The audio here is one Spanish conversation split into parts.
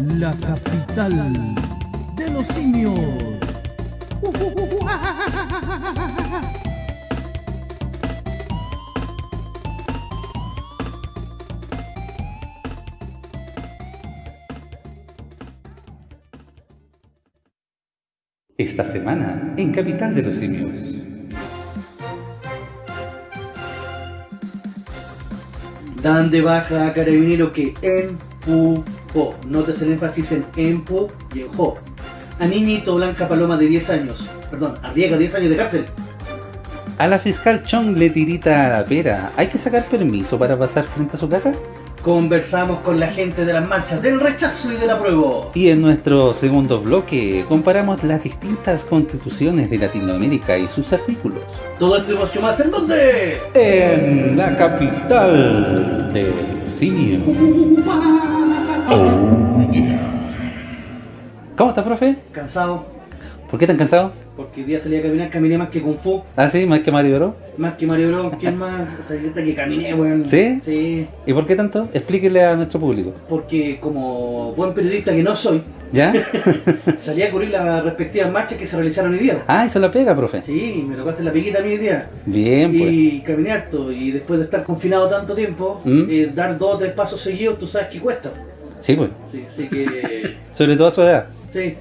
la capital de los simios. Esta semana en Capital de los Simios. Dan de baja a carabinero que empujó. Notes el énfasis en empujó. A niñito Blanca Paloma de 10 años. Perdón, arriesga 10 años de cárcel. A la fiscal Chong le tirita a la pera. ¿Hay que sacar permiso para pasar frente a su casa? Conversamos con la gente de las marchas del rechazo y del apruebo. Y en nuestro segundo bloque comparamos las distintas constituciones de Latinoamérica y sus artículos. Todo esto y mucho más en dónde? En la capital del simio. Oh. ¿Cómo está, profe? Cansado, ¿Por qué tan cansado? porque el día salí a caminar, caminé más que Kung Fu, Ah, sí, más que Mario Bros. más que Mario Bros, ¿quién más? Hasta que caminé, weón. ¿Sí? Sí, ¿Y por qué tanto? Explíquele a nuestro público. porque como buen periodista que no soy, ¿Ya? salí a cubrir las respectivas marchas que se realizaron hoy día. ah, eso la pega, profe. Sí, me tocó hacer la piquita a mí hoy día. Bien, pues. Y caminé harto, y después de estar confinado tanto tiempo, ¿Mm? eh, dar dos o tres pasos seguidos, tú sabes que cuesta. Sí, pues. Sí, así que... Sobre todo a su edad. sí,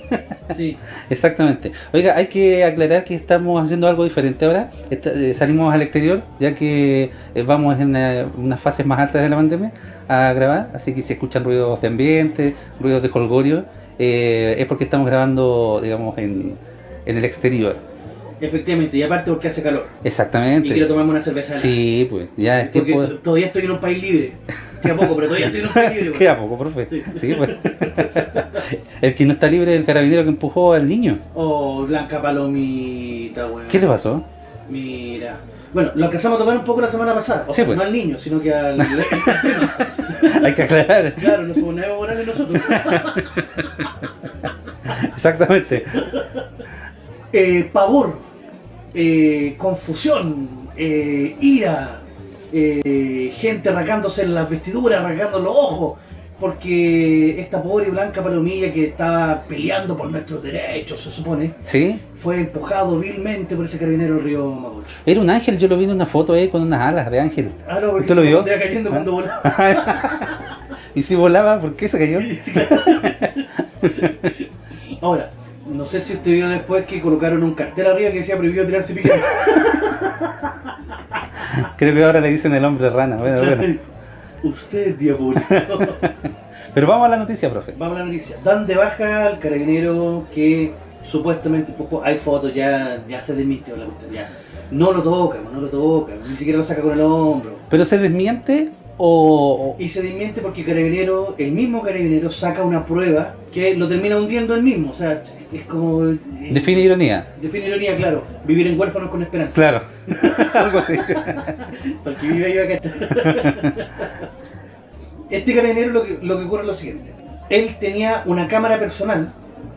sí. Exactamente. Oiga, hay que aclarar que estamos haciendo algo diferente ahora. Eh, salimos al exterior, ya que eh, vamos en eh, unas fases más altas de la pandemia a grabar. Así que si escuchan ruidos de ambiente, ruidos de colgorio, es porque estamos grabando, digamos, en, en el exterior. Efectivamente, y aparte porque hace calor. Y Exactamente. quiero tomarme una cerveza. Sí, pues, ya es Porque tiempo de... todavía estoy en un país libre. Queda poco, pero todavía estoy en un país libre. Queda poco, profe. Sí. Sí, pues. el que no está libre es el carabinero que empujó al niño. Oh, Blanca Palomita, weón. ¿Qué le pasó? Mira. Bueno, lo alcanzamos a tocar un poco la semana pasada. O Sí, sea, pues. no al niño, sino que al... Hay que aclarar. claro, no somos Evo Morales nosotros. Exactamente. eh, pavor, eh, confusión, eh, ira, eh, gente arrancándose las vestiduras, arrancando los ojos, porque esta pobre Blanca Palomilla que estaba peleando por nuestros derechos, se supone, ¿Sí? fue empujado vilmente por ese carabinero del río Mapocho. Era un ángel, yo lo vi en una foto ahí con unas alas de ángel. Ah, no, porque ¿Usted lo vio? cayendo cuando volaba. y si volaba, ¿por qué se cayó? Ahora, no sé si usted vio después que colocaron un cartel arriba que decía prohibido tirarse pico. Creo que ahora le dicen el hombre rana. Bueno, bueno. Usted es diabólico. Pero vamos a la noticia, profe. Vamos a la noticia. Dan de baja al carabinero que supuestamente empujó. Hay fotos, ya, ya se desmintió la cuestión. Ya. No lo toca, no lo toca, ni siquiera lo saca con el hombro. ¿Pero se desmiente o...? Y se desmiente porque el carabinero, el mismo carabinero saca una prueba que lo termina hundiendo él mismo. O sea, es como. eh, Define ironía. Define ironía, claro. Vivir en huérfanos con esperanza. Claro. Algo así. Para que viva yo acá. Este carabinero lo que, lo que ocurre es lo siguiente. Él tenía una cámara personal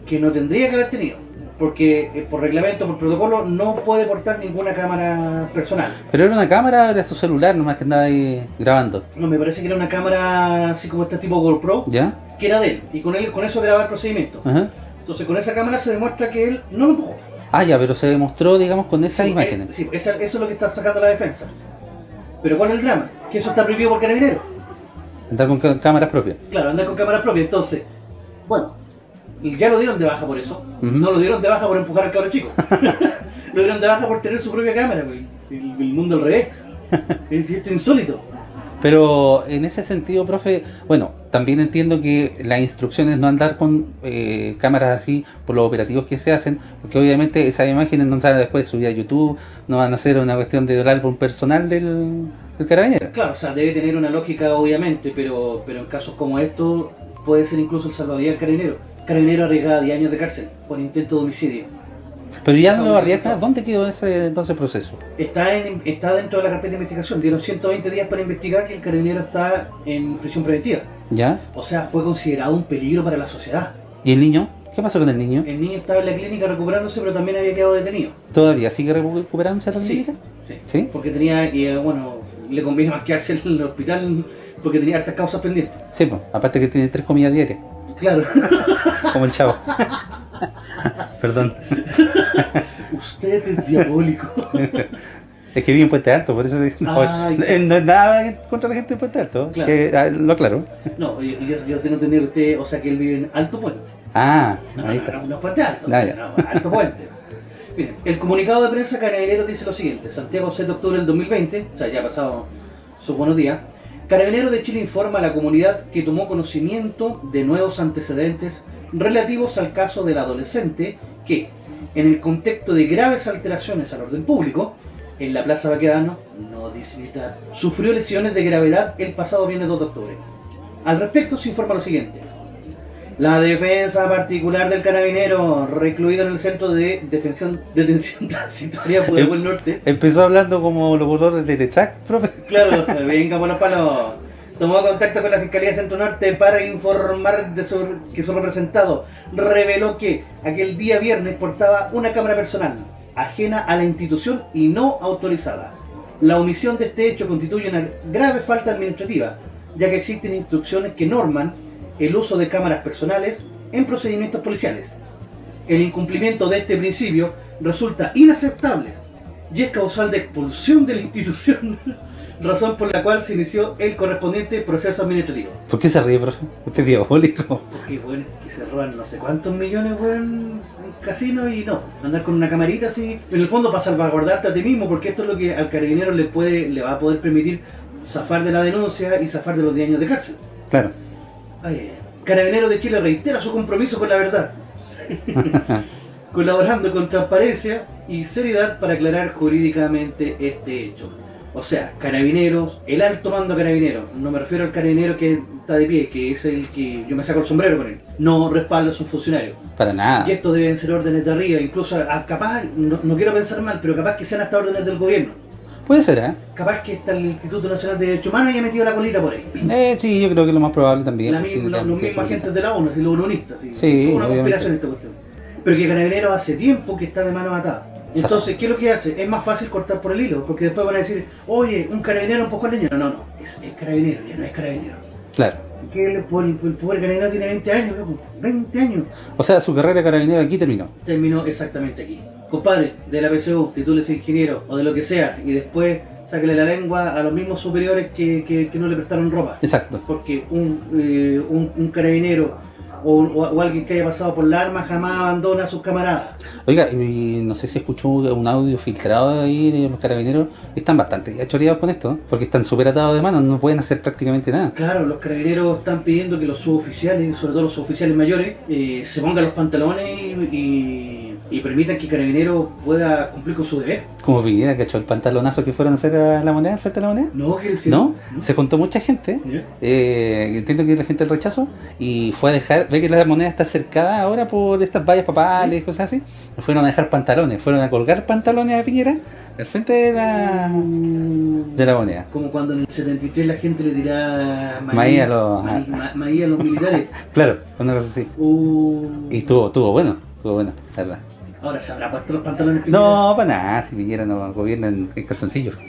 que no tendría que haber tenido. Porque eh, por reglamento, por protocolo, no puede portar ninguna cámara personal. ¿Pero era una cámara era su celular nomás que andaba ahí grabando? No, me parece que era una cámara así como este tipo GoPro, ¿Ya? que era de él. Y con él, con eso grababa el procedimiento. Ajá. Entonces con esa cámara se demuestra que él no lo empujó. Ah, ya, pero se demostró, digamos, con esas Sí, imágenes. eh, sí, esa- eso es lo que está sacando la defensa. Pero ¿cuál es el drama? Que eso está prohibido por carabinero. Andar con cá- cámaras propias. Claro, andar con cámara propia. Entonces, bueno, ya lo dieron de baja por eso. No lo dieron de baja por empujar al cabro chico. lo dieron de baja por tener su propia cámara, güey. El, el mundo al revés. Es insólito. Pero en ese sentido, profe, bueno, también entiendo que las instrucciones no andar con eh, cámaras así por los operativos que se hacen, porque obviamente esas imágenes no a después subir a YouTube, no van a ser una cuestión del álbum personal del, del carabinero. Claro, o sea, debe tener una lógica obviamente, pero, pero en casos como estos puede ser incluso el salvavidas del carabinero. Carabinero arriesgada 10 años de cárcel por intento de homicidio. Pero ya no lo arriesga, ¿dónde quedó ese entonces proceso? Está, en, está dentro de la carpeta de investigación. Dieron 120 días para investigar que el carabinero está en prisión preventiva. ¿Ya? O sea, fue considerado un peligro para la sociedad. ¿Y el niño? ¿Qué pasó con el niño? El niño estaba en la clínica recuperándose, pero también había quedado detenido. ¿Todavía sigue recuperándose la Sí. clínica? Sí. ¿Sí? Porque tenía, eh, bueno, le conviene más quedarse en el hospital porque tenía hartas causas pendientes. Sí, pues, aparte que tiene tres comidas diarias. Claro. como el chavo. Perdón. Usted es diabólico. Es que vive en Puente Alto, por eso dije, no, Ay. eh, no es nada contra la gente de Puente Alto, Claro. que, ah, lo aclaro. No, yo, yo, tengo que tener usted, o sea que él vive en Alto Puente. Ah, No, ahí no, está. no, no Puente Alto, Ah, ya. no, Alto Puente. Miren, el comunicado de prensa Carabineros dice lo siguiente, Santiago 7 de octubre del 2020, o sea, ya ha pasado sus buenos días, Carabineros de Chile informa a la comunidad que tomó conocimiento de nuevos antecedentes relativos al caso del adolescente que, en el contexto de graves alteraciones al orden público, en la Plaza Baquedano, no militar, sufrió lesiones de gravedad el pasado viernes 2 de octubre. Al respecto se informa lo siguiente. La defensa particular del carabinero, recluido en el centro de detención, detención transitoria por el norte, Empezó hablando como locutor de Teletrack, profe. Claro, venga por los palos. Tomó contacto con la Fiscalía Centro Norte para informar de su, que su representado reveló que aquel día viernes portaba una cámara personal, ajena a la institución y no autorizada. La omisión de este hecho constituye una grave falta administrativa, ya que existen instrucciones que norman el uso de cámaras personales en procedimientos policiales. El incumplimiento de este principio resulta inaceptable y es causal de expulsión de la institución, razón por la cual se inició el correspondiente proceso administrativo. ¿Por qué se ríe, profe? Usted es diabólico. Porque, bueno, que se roban no sé cuántos millones, weón, en casino y no, andar con una camarita así, en el fondo para salvaguardarte a ti mismo, porque esto es lo que al carabinero le puede, le va a poder permitir zafar de la denuncia y zafar de los 10 años de cárcel. Claro. Ay, Carabinero de Chile reitera su compromiso con la verdad, colaborando con transparencia y seriedad para aclarar jurídicamente este hecho. O sea, carabineros, el alto mando carabinero, no me refiero al carabinero que está de pie, que es el que yo me saco el sombrero con él, no respalda a sus funcionarios. Para nada. Y esto deben ser órdenes de arriba, incluso a- capaz, no, no quiero pensar mal, pero capaz que sean hasta órdenes del gobierno. Puede ser, ¿eh? Capaz que está el Instituto Nacional de Derechos Humanos y ha metido la colita por ahí. Eh, sí, yo creo que es lo más probable también. La misma- los, mismos agentes de la ONU, los unonistas. Sí, Sí, una conspiración esta cuestión. Pero que Carabineros hace tiempo que está de mano atada. Entonces, ¿qué es lo que hace? Es más fácil cortar por el hilo, porque después van a decir, oye, un carabinero empujó al niño. No, no, no, es, es carabinero, ya no es carabinero. Claro. Que el, el, el pobre carabinero tiene 20 años, loco, 20 años. O sea, su carrera de carabinero aquí terminó. Terminó exactamente aquí. Compadre, de la PSU, titúlese ingeniero o de lo que sea, y después sáquele la lengua a los mismos superiores que, que- que no le prestaron ropa. Exacto. porque un, eh, un, un carabinero o, o- o alguien que haya pasado por la arma jamás abandona a sus camaradas. Oiga, y no sé si escuchó un audio filtrado ahí de los carabineros. Están bastante choreados con esto, ¿eh? porque están súper atados de manos, no pueden hacer prácticamente nada. Claro, los carabineros están pidiendo que los suboficiales, sobre todo los suboficiales mayores, eh, se pongan los pantalones y, y- y permitan que Carabineros pueda cumplir con su deber. Como viniera, cachó el pantalonazo que fueron a hacer a la moneda, frente a la moneda. No, que sí. ¿No? Se contó mucha gente. Eh, entiendo que la gente del rechazo y fue a dejar, ve que la moneda está cercada ahora por estas vallas papales y cosas así, fueron a dejar pantalones, fueron a colgar pantalones a Piñera al frente de la de la moneda. Como cuando en el 73 la gente le tiraba Maíz a los- maíz- ma- maíz a los militares. Claro, una cosa así. Uh, Y estuvo, estuvo bueno, estuvo bueno, la verdad. Ahora se habrá puesto los pantalones. No, para nada, si Piñera no gobierna en, en calzoncillo.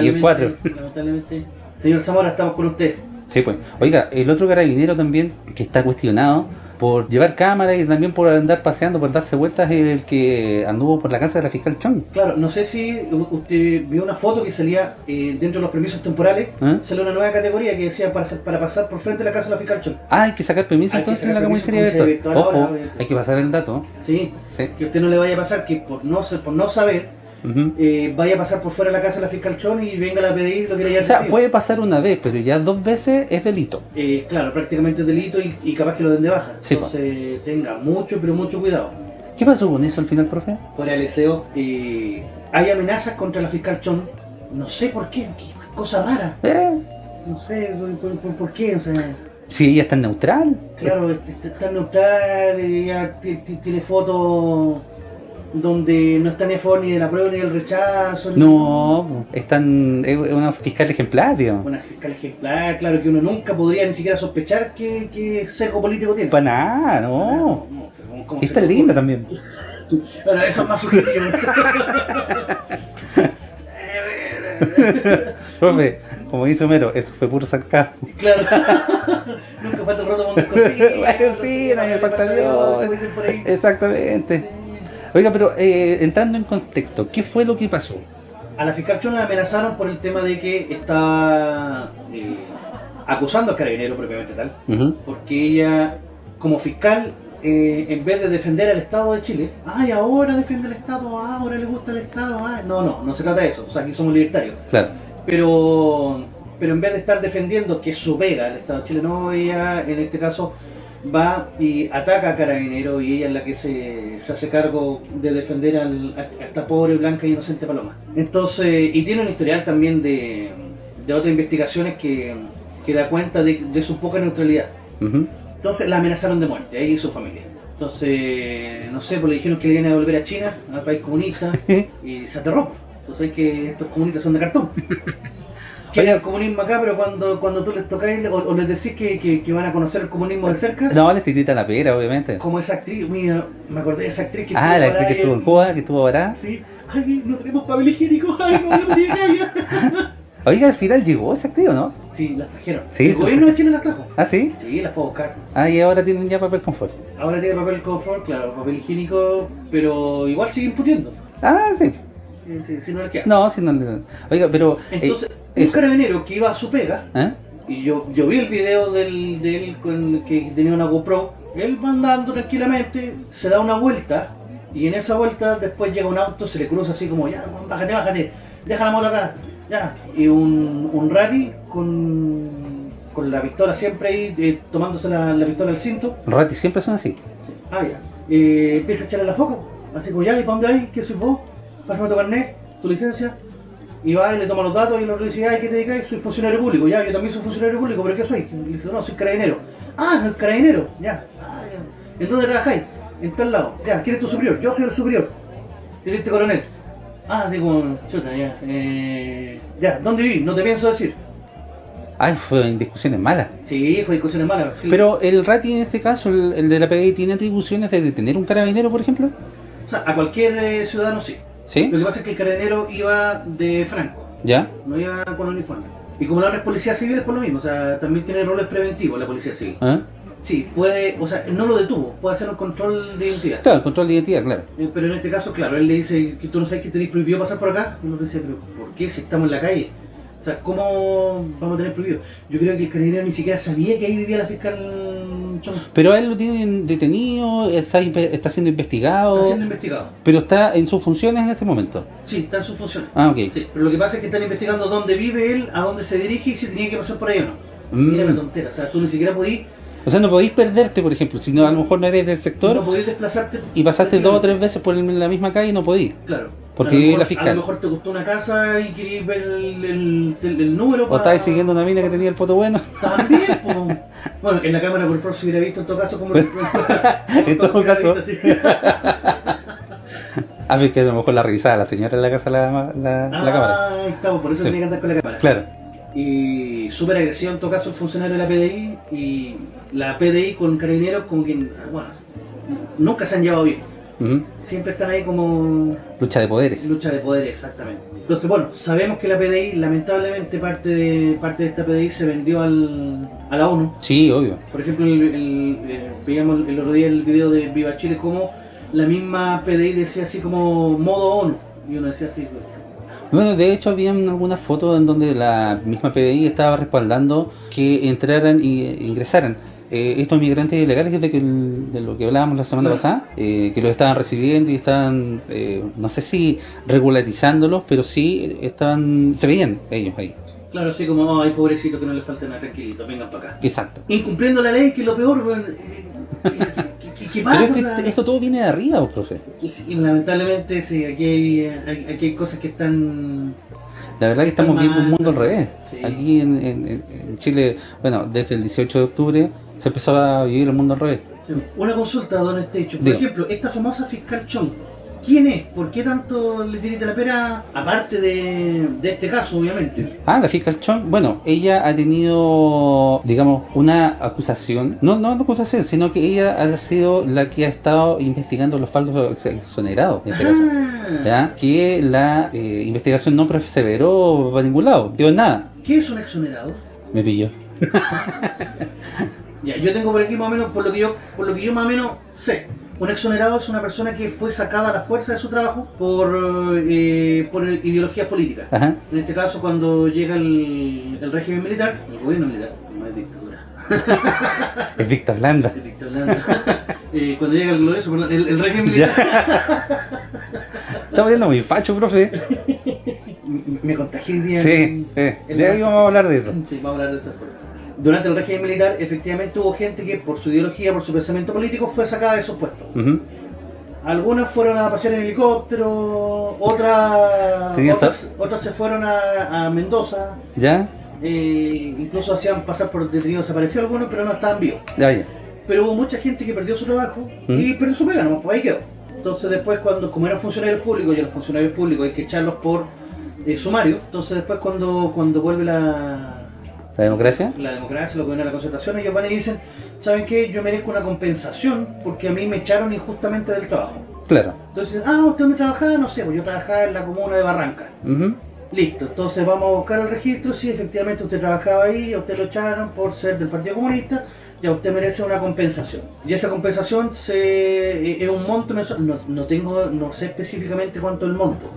Y en cuatro. Lamentablemente. Señor Zamora, estamos con usted. Sí, pues. Oiga, el otro carabinero también que está cuestionado por llevar cámara y también por andar paseando, por darse vueltas, el que anduvo por la casa de la fiscal Chong. Claro, no sé si usted vio una foto que salía eh, dentro de los permisos temporales. ¿Ah? Salió una nueva categoría que decía para, para pasar por frente de la casa de la fiscal Chon. Ah, hay que sacar permiso Hay entonces en la comisaría virtual. Ojo, ahora, hay que pasar el dato. Sí, Sí. que usted no le vaya a pasar que por no, por no saber Eh, vaya a pasar por fuera de la casa de la fiscal Chon y venga la PDI y lo quiera O llevar sea, detenido. puede pasar una vez, pero ya dos veces es delito. Eh, claro, prácticamente delito y, y capaz que lo den de baja. Sí. Entonces tenga mucho, pero mucho cuidado. ¿Qué pasó con eso al final, profe? Fuera del SEO, eh, hay amenazas contra la fiscal Chon. No sé por qué, qué cosa rara. Eh, No sé por, por- por qué, o sea... si ella está neutral. Claro, este- este está neutral, ella ti- ti- tiene fotos donde no está ni a favor ni de la prueba ni del rechazo. ni- No, están, es una fiscal ejemplar, digamos. Una fiscal ejemplar, claro que uno nunca podría ni siquiera sospechar que, que sesgo político tiene. Para nada, no. no, pero ¿cómo Y se está le linda también. Bueno, eso es más subjetivo. Profe, como dice Homero, eso fue puro sarcasmo. claro. Nunca falta el roto con descosido. Bueno, sí, no me falta Dios. Exactamente. Oiga, pero eh, entrando en contexto, ¿qué fue lo que pasó? A la fiscal Chon la amenazaron por el tema de que estaba eh, acusando a Carabinero propiamente tal, porque ella, como fiscal, eh, en vez de defender al Estado de Chile, ay, ahora defiende al Estado, ah, ahora le gusta el Estado, ah". no, no, no se trata de eso, o sea, aquí somos libertarios, Claro. pero, pero en vez de estar defendiendo que es su pega el Estado chileno, ella en este caso va y ataca a Carabinero y ella es la que se, se hace cargo de defender al- a, a esta pobre, blanca e inocente paloma. Entonces, y tiene un historial también de, de otras investigaciones que, que da cuenta de, de su poca neutralidad. Entonces la amenazaron de muerte, ella y su familia. Entonces, no sé, pues le dijeron que le iban a devolver a China, al país comunista, y se aterró. Entonces que estos comunistas son de cartón. Quieren el comunismo acá, pero cuando, cuando tú les tocáis o, o les decís que, que- que van a conocer el comunismo de cerca, No, les tirita la pera, obviamente. como esa actriz, mira, me acordé de esa actriz que Ah, la actriz que estuvo en Cuba, que estuvo ahora. Sí, ay, no tenemos papel higiénico, ay, no, llegáis. Oiga, al final llegó esa actriz, ¿o no? Sí, las trajeron. Sí, el sí. gobierno de Chile las trajo. Ah, sí. Sí, las fue a buscar. Ah, y ahora tienen ya papel confort. Ahora tiene papel confort, claro, papel higiénico, pero igual siguen pudiendo. Ah, sí. Sí, sí, si no les queda. No, si no le- Oiga, pero. eh, Entonces, un eso. carabinero que iba a su pega, ¿eh? y yo, yo vi el video del, de él con, que tenía una GoPro, él va andando tranquilamente, se da una vuelta, y en esa vuelta después llega un auto, se le cruza así como, ya, bájate, bájate, deja la moto acá, ya. Y un, un rally con, con la pistola siempre ahí, eh, tomándose la, la pistola al cinto, Rati siempre son así. Ah, ya. Eh, empieza a echarle la foca. Así como, ya, ¿y para dónde hay? ¿Qué soy vos? Pásame tu carnet, tu licencia. Y va y le toma los datos y el otro dice, ay, ¿qué te dedicas? Soy funcionario público. Ya, yo también soy funcionario público, ¿pero qué soy? Y le dice, no, soy carabinero. Ah, soy carabinero. Ya. Ah, ya. ¿En dónde trabajáis? En tal lado. Ya, ¿quién es tu superior? Yo soy el superior. Teniente coronel. Ah, digo, chuta, ya. Eh, ya, ¿dónde viví? No te pienso decir. Ay, fue en discusiones malas. Sí, fue discusiones malas. sí. Pero el Rati en este caso, el, el de la PDI, ¿tiene atribuciones de detener un carabinero, por ejemplo? O sea, a cualquier eh, ciudadano sí. ¿Sí? Lo que pasa es que el carabinero iba de franco. ¿Ya? no iba con uniforme. Y como la otra es policía civil es por lo mismo, o sea, también tiene roles preventivos la policía civil. ¿Ah? Sí, puede, o sea, no lo detuvo, puede hacer un control de identidad. Claro, control de identidad, claro. Eh, Pero en este caso, claro, él le dice que tú no sabes que tenéis prohibido pasar por acá. Y uno dice, pero ¿por qué si estamos en la calle? Sea, ¿cómo vamos a tener prohibido? Yo creo que el carabinero ni siquiera sabía que ahí vivía la fiscal. Pero él lo tienen detenido, está, está siendo investigado, Está siendo investigado. pero está en sus funciones en este momento. Sí, está en sus funciones. Ah, ok. Sí, pero lo que pasa es que están investigando dónde vive él, a dónde se dirige y si tenía que pasar por ahí o no. Mm. Tontera, o sea, tú ni siquiera podís, O sea, no podéis perderte, por ejemplo, si no, a lo mejor no eres del sector no podís desplazarte. y pasaste dos o tres veces por el- la misma calle y no podís. Claro. Porque mejor- la fiscal. A lo mejor te gustó una casa y querías ver el, el, el- el número. O pa- estáis siguiendo una mina que tenía el poto bueno. También, po. Bueno, en la cámara por por se hubiera visto en todo caso como. En todo caso. A ver, que a lo mejor la revisaba la señora en la casa la, la, la cámara. Ah, estamos, por eso Sí. tenía que andar con la cámara. Claro. Y súper agresivo en todo caso el funcionario de la PDI y la PDI con carabineros con quien, bueno, nunca se han llevado bien. Siempre están ahí como Lucha de poderes. lucha de poder, exactamente. Entonces, bueno, sabemos que la PDI, lamentablemente parte de parte de esta PDI se vendió al, a la ONU. Sí, obvio. Por ejemplo, el, el- eh, veíamos el otro día el video de Viva Chile como la misma PDI decía así como modo ONU. Y uno decía así, Bueno, de hecho habían algunas fotos en donde la misma PDI estaba respaldando que entraran y ingresaran eh, estos migrantes ilegales de, que de lo que hablábamos la semana Claro. pasada, eh, que los estaban recibiendo y estaban, eh, no sé si regularizándolos, pero sí estaban, se veían ellos ahí. claro, así como, ay, pobrecito, que no le falta nada, tranquilito, vengan para acá. Exacto. Incumpliendo la ley, que es lo peor, weón. ¿Qué, qué- qué- qué pasa? Pero es que O sea, esto todo viene de arriba, ¿o, profe. sí, lamentablemente, sí, aquí hay, aquí hay cosas que están... La verdad que estamos viendo un mundo al revés. Sí. Aquí en, en- en Chile, bueno, desde el 18 de octubre se empezó a vivir el mundo al revés. Una consulta, don Estecho. Por ejemplo, esta famosa fiscal Chong, ¿Quién es? ¿Por qué tanto le tirita la pera? Aparte de, de este caso, obviamente. Ah, la fiscal Chong, bueno, ella ha tenido, digamos, una acusación, no, no una acusación, sino que ella ha sido la que ha estado investigando los falsos exonerados, en este caso. Ah, ¿Ya? Que la eh, investigación no perseveró para ningún lado, dio nada. ¿Qué es un exonerado? Me pilló. Ya, yo tengo por aquí más o menos, por lo que yo, por lo que yo más o menos sé. Un exonerado es una persona que fue sacada a la fuerza de su trabajo por, eh, por ideologías políticas. Ajá. En este caso, cuando llega el, el régimen militar, el gobierno militar, no es dictadura, Es Víctor Landa. es dictadura. Eh, cuando llega el glorioso, perdón, el, el régimen militar, Estamos viendo muy facho, profe. M- me contagié el día. Sí, en- eh, en de la- ahí vamos a hablar de eso. Sí, vamos a hablar de eso. Durante el régimen militar, efectivamente hubo gente que por su ideología, por su pensamiento político, fue sacada de esos puestos. Algunas fueron a pasear en helicóptero, otras, otras, otras se fueron a, a Mendoza, ¿Ya? eh, incluso hacían pasar por detenidos desaparecidos algunos, pero no estaban vivos. Ya, ya. Pero hubo mucha gente que perdió su trabajo y perdió su pega, ¿no? pues ahí quedó. Entonces después cuando, como eran funcionarios públicos y a los funcionarios públicos hay que echarlos por eh, sumario, entonces después cuando, cuando vuelve la, ¿La democracia? la democracia, lo que viene a la concertación, ellos van y dicen, ¿saben qué? Yo merezco una compensación porque a mí me echaron injustamente del trabajo. Claro. Entonces, ah, ¿usted dónde trabajaba? No sé, pues yo trabajaba en la comuna de Barranca. Listo, entonces vamos a buscar el registro, si efectivamente usted trabajaba ahí, a usted lo echaron por ser del Partido Comunista, ya usted merece una compensación. Y esa compensación se, eh, es un monto mensual, no, no tengo, no sé específicamente cuánto es el monto,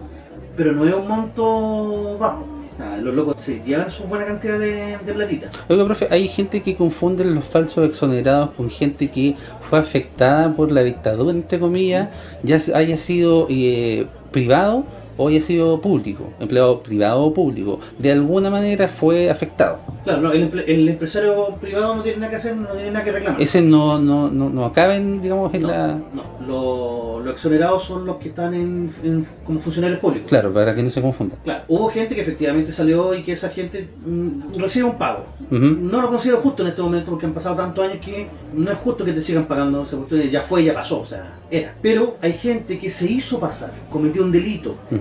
pero no es un monto bajo. Sea, los locos se llevan su buena cantidad de, de. Oiga, profe, hay gente que confunde los falsos exonerados con gente que fue afectada por la dictadura, entre comillas, ya haya sido eh, privado o haya sido público, empleado privado o público. De alguna manera fue afectado. Claro, no, el, el empresario privado no tiene nada que hacer, no tiene nada que reclamar. Ese no, no, no, no acaben, digamos, en no, la... no, lo- los exonerados son los que están en, en- como funcionarios públicos. Claro, para que no se confunda. Claro, hubo gente que efectivamente salió y que esa gente mm, recibe un pago. Ujú. No lo considero justo en este momento porque han pasado tantos años que no es justo que te sigan pagando esa cuestión, ya fue, ya pasó, o sea, era. Pero hay gente que se hizo pasar, cometió un delito, Ujú.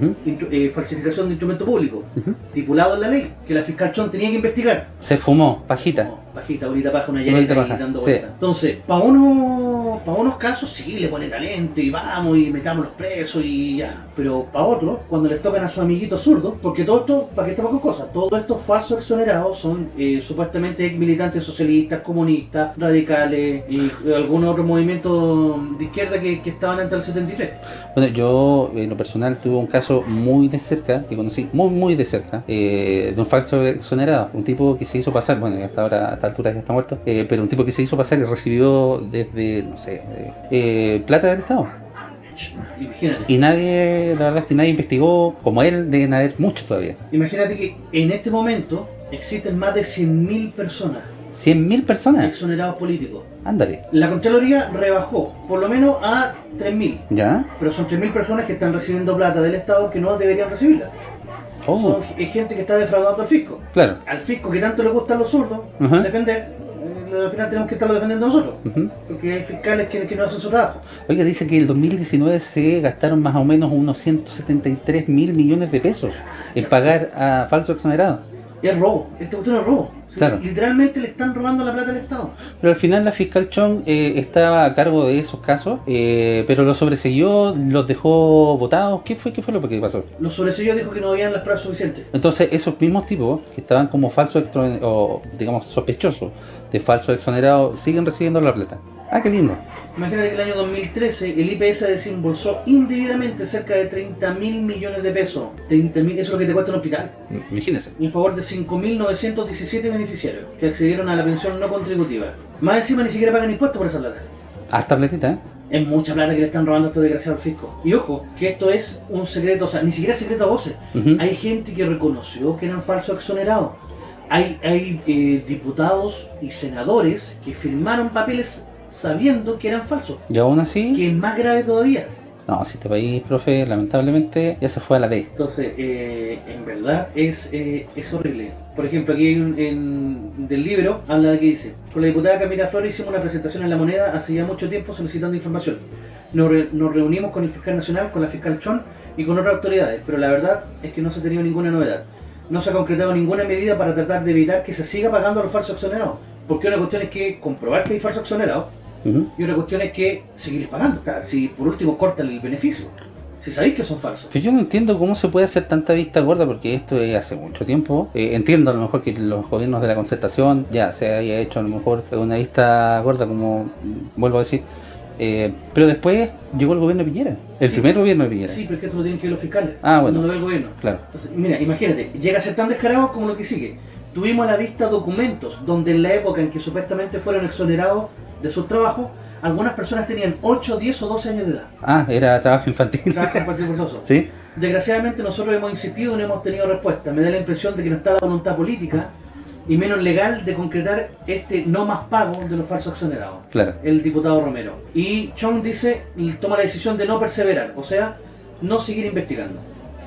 Eh, falsificación de instrumento público, estipulado en la ley, que la fiscal Chon tenía que investigar. Se fumó, pajita. No, Pajita, bonita paja, una llaguita ahí dando sí. vueltas. Entonces, para uno, para unos casos sí le pone talento y vamos y metamos los presos y ya. Pero para otros, cuando les tocan a sus amiguitos zurdos, porque todo esto, para que estemos con cosas, todos estos falsos exonerados son eh, supuestamente ex militantes socialistas, comunistas, radicales y algunos otros movimientos de izquierda que, que estaban antes del 73. Bueno, yo en lo personal tuve un caso muy de cerca, que conocí muy muy de cerca, eh, de un falso exonerado, un tipo que se hizo pasar, bueno, hasta ahora, esta altura ya está muerto, eh, pero un tipo que se hizo pasar y recibió desde, no sé, eh, plata del Estado. Imagínate. Y nadie, la verdad es que nadie investigó, como él, deben haber muchos todavía. Imagínate que en este momento existen más de 100.000 personas 100.000 personas, exonerados políticos. ándale, La Contraloría rebajó por lo menos a 3.000, ¿ya? pero son 3.000 personas que están recibiendo plata del Estado que no deberían recibirla. Oh, Son es gente que está defraudando al fisco. claro. Al fisco que tanto le gustan los zurdos defender, eh, al final tenemos que estarlo defendiendo nosotros, porque hay fiscales que, que no hacen su trabajo. Oiga, dice que en el 2019 se gastaron más o menos unos 173 mil millones de pesos en pagar a falsos exonerados. Y es robo, este cuestión es robo. Claro. Literalmente le están robando la plata al Estado. Pero al final la fiscal Chong eh, estaba a cargo de esos casos, eh, pero los sobreseyó, los dejó votados. ¿Qué fue, qué fue lo que pasó? Los sobresellos dijo que no habían las pruebas suficientes. Entonces esos mismos tipos que estaban como falsos o digamos sospechosos de falsos exonerados siguen recibiendo la plata. Ah, qué lindo. Imagínate que en el año 2013 el IPS desembolsó indebidamente cerca de 30 mil millones de pesos. 30 mil, eso es lo que te cuesta un hospital. Imagínense. En favor de 5.917 beneficiarios que accedieron a la pensión no contributiva. Más encima ni siquiera pagan impuestos por esa plata. Harta platita, ¿eh? Es mucha plata que le están robando a estos desgraciados al fisco. Y ojo, que esto es un secreto, o sea, ni siquiera secreto a voces. Hay gente que reconoció que eran falsos exonerados. Hay, hay eh, diputados y senadores que firmaron papeles sabiendo que eran falsos. Y aún así, Que es más grave todavía. no, si este país, profe, lamentablemente ya se fue a la B. Entonces, eh, en verdad es, eh, es horrible. Por ejemplo, aquí hay un, en, del libro habla de que dice, con la diputada Camila Flores hicimos una presentación en La Moneda hace ya mucho tiempo solicitando información. nos, re- nos reunimos con el fiscal nacional, con la fiscal Chon y con otras autoridades, pero la verdad es que no se ha tenido ninguna novedad. No se ha concretado ninguna medida para tratar de evitar que se siga pagando a los falsos exonerados. Porque una cuestión es que comprobar que hay falsos exonerados Y otra cuestión es que seguir pagando. O sea, si por último cortan el beneficio, si sabéis que son falsos. Pero yo no entiendo cómo se puede hacer tanta vista gorda porque esto es hace mucho tiempo. Eh, entiendo a lo mejor que los gobiernos de la concertación ya se haya hecho a lo mejor una vista gorda como vuelvo a decir. Eh, pero después llegó el gobierno de Piñera, el Sí. primer gobierno de Piñera. Sí, pero es que esto lo tienen que ver los fiscales. Ah, bueno. No lo ve el gobierno. Claro. Entonces, mira, imagínate, llega a ser tan descarado como lo que sigue. Tuvimos a la vista documentos donde en la época en que supuestamente fueron exonerados de sus trabajos, algunas personas tenían 8, 10 o 12 años de edad. Ah, era trabajo infantil. Trabajo partido forzoso. ¿Sí? Desgraciadamente nosotros hemos insistido y no hemos tenido respuesta. Me da la impresión de que no está la voluntad política y menos legal de concretar este no más pago de los falsos exonerados. Claro. El diputado Romero. Y Chong dice, toma la decisión de no perseverar, o sea, no seguir investigando.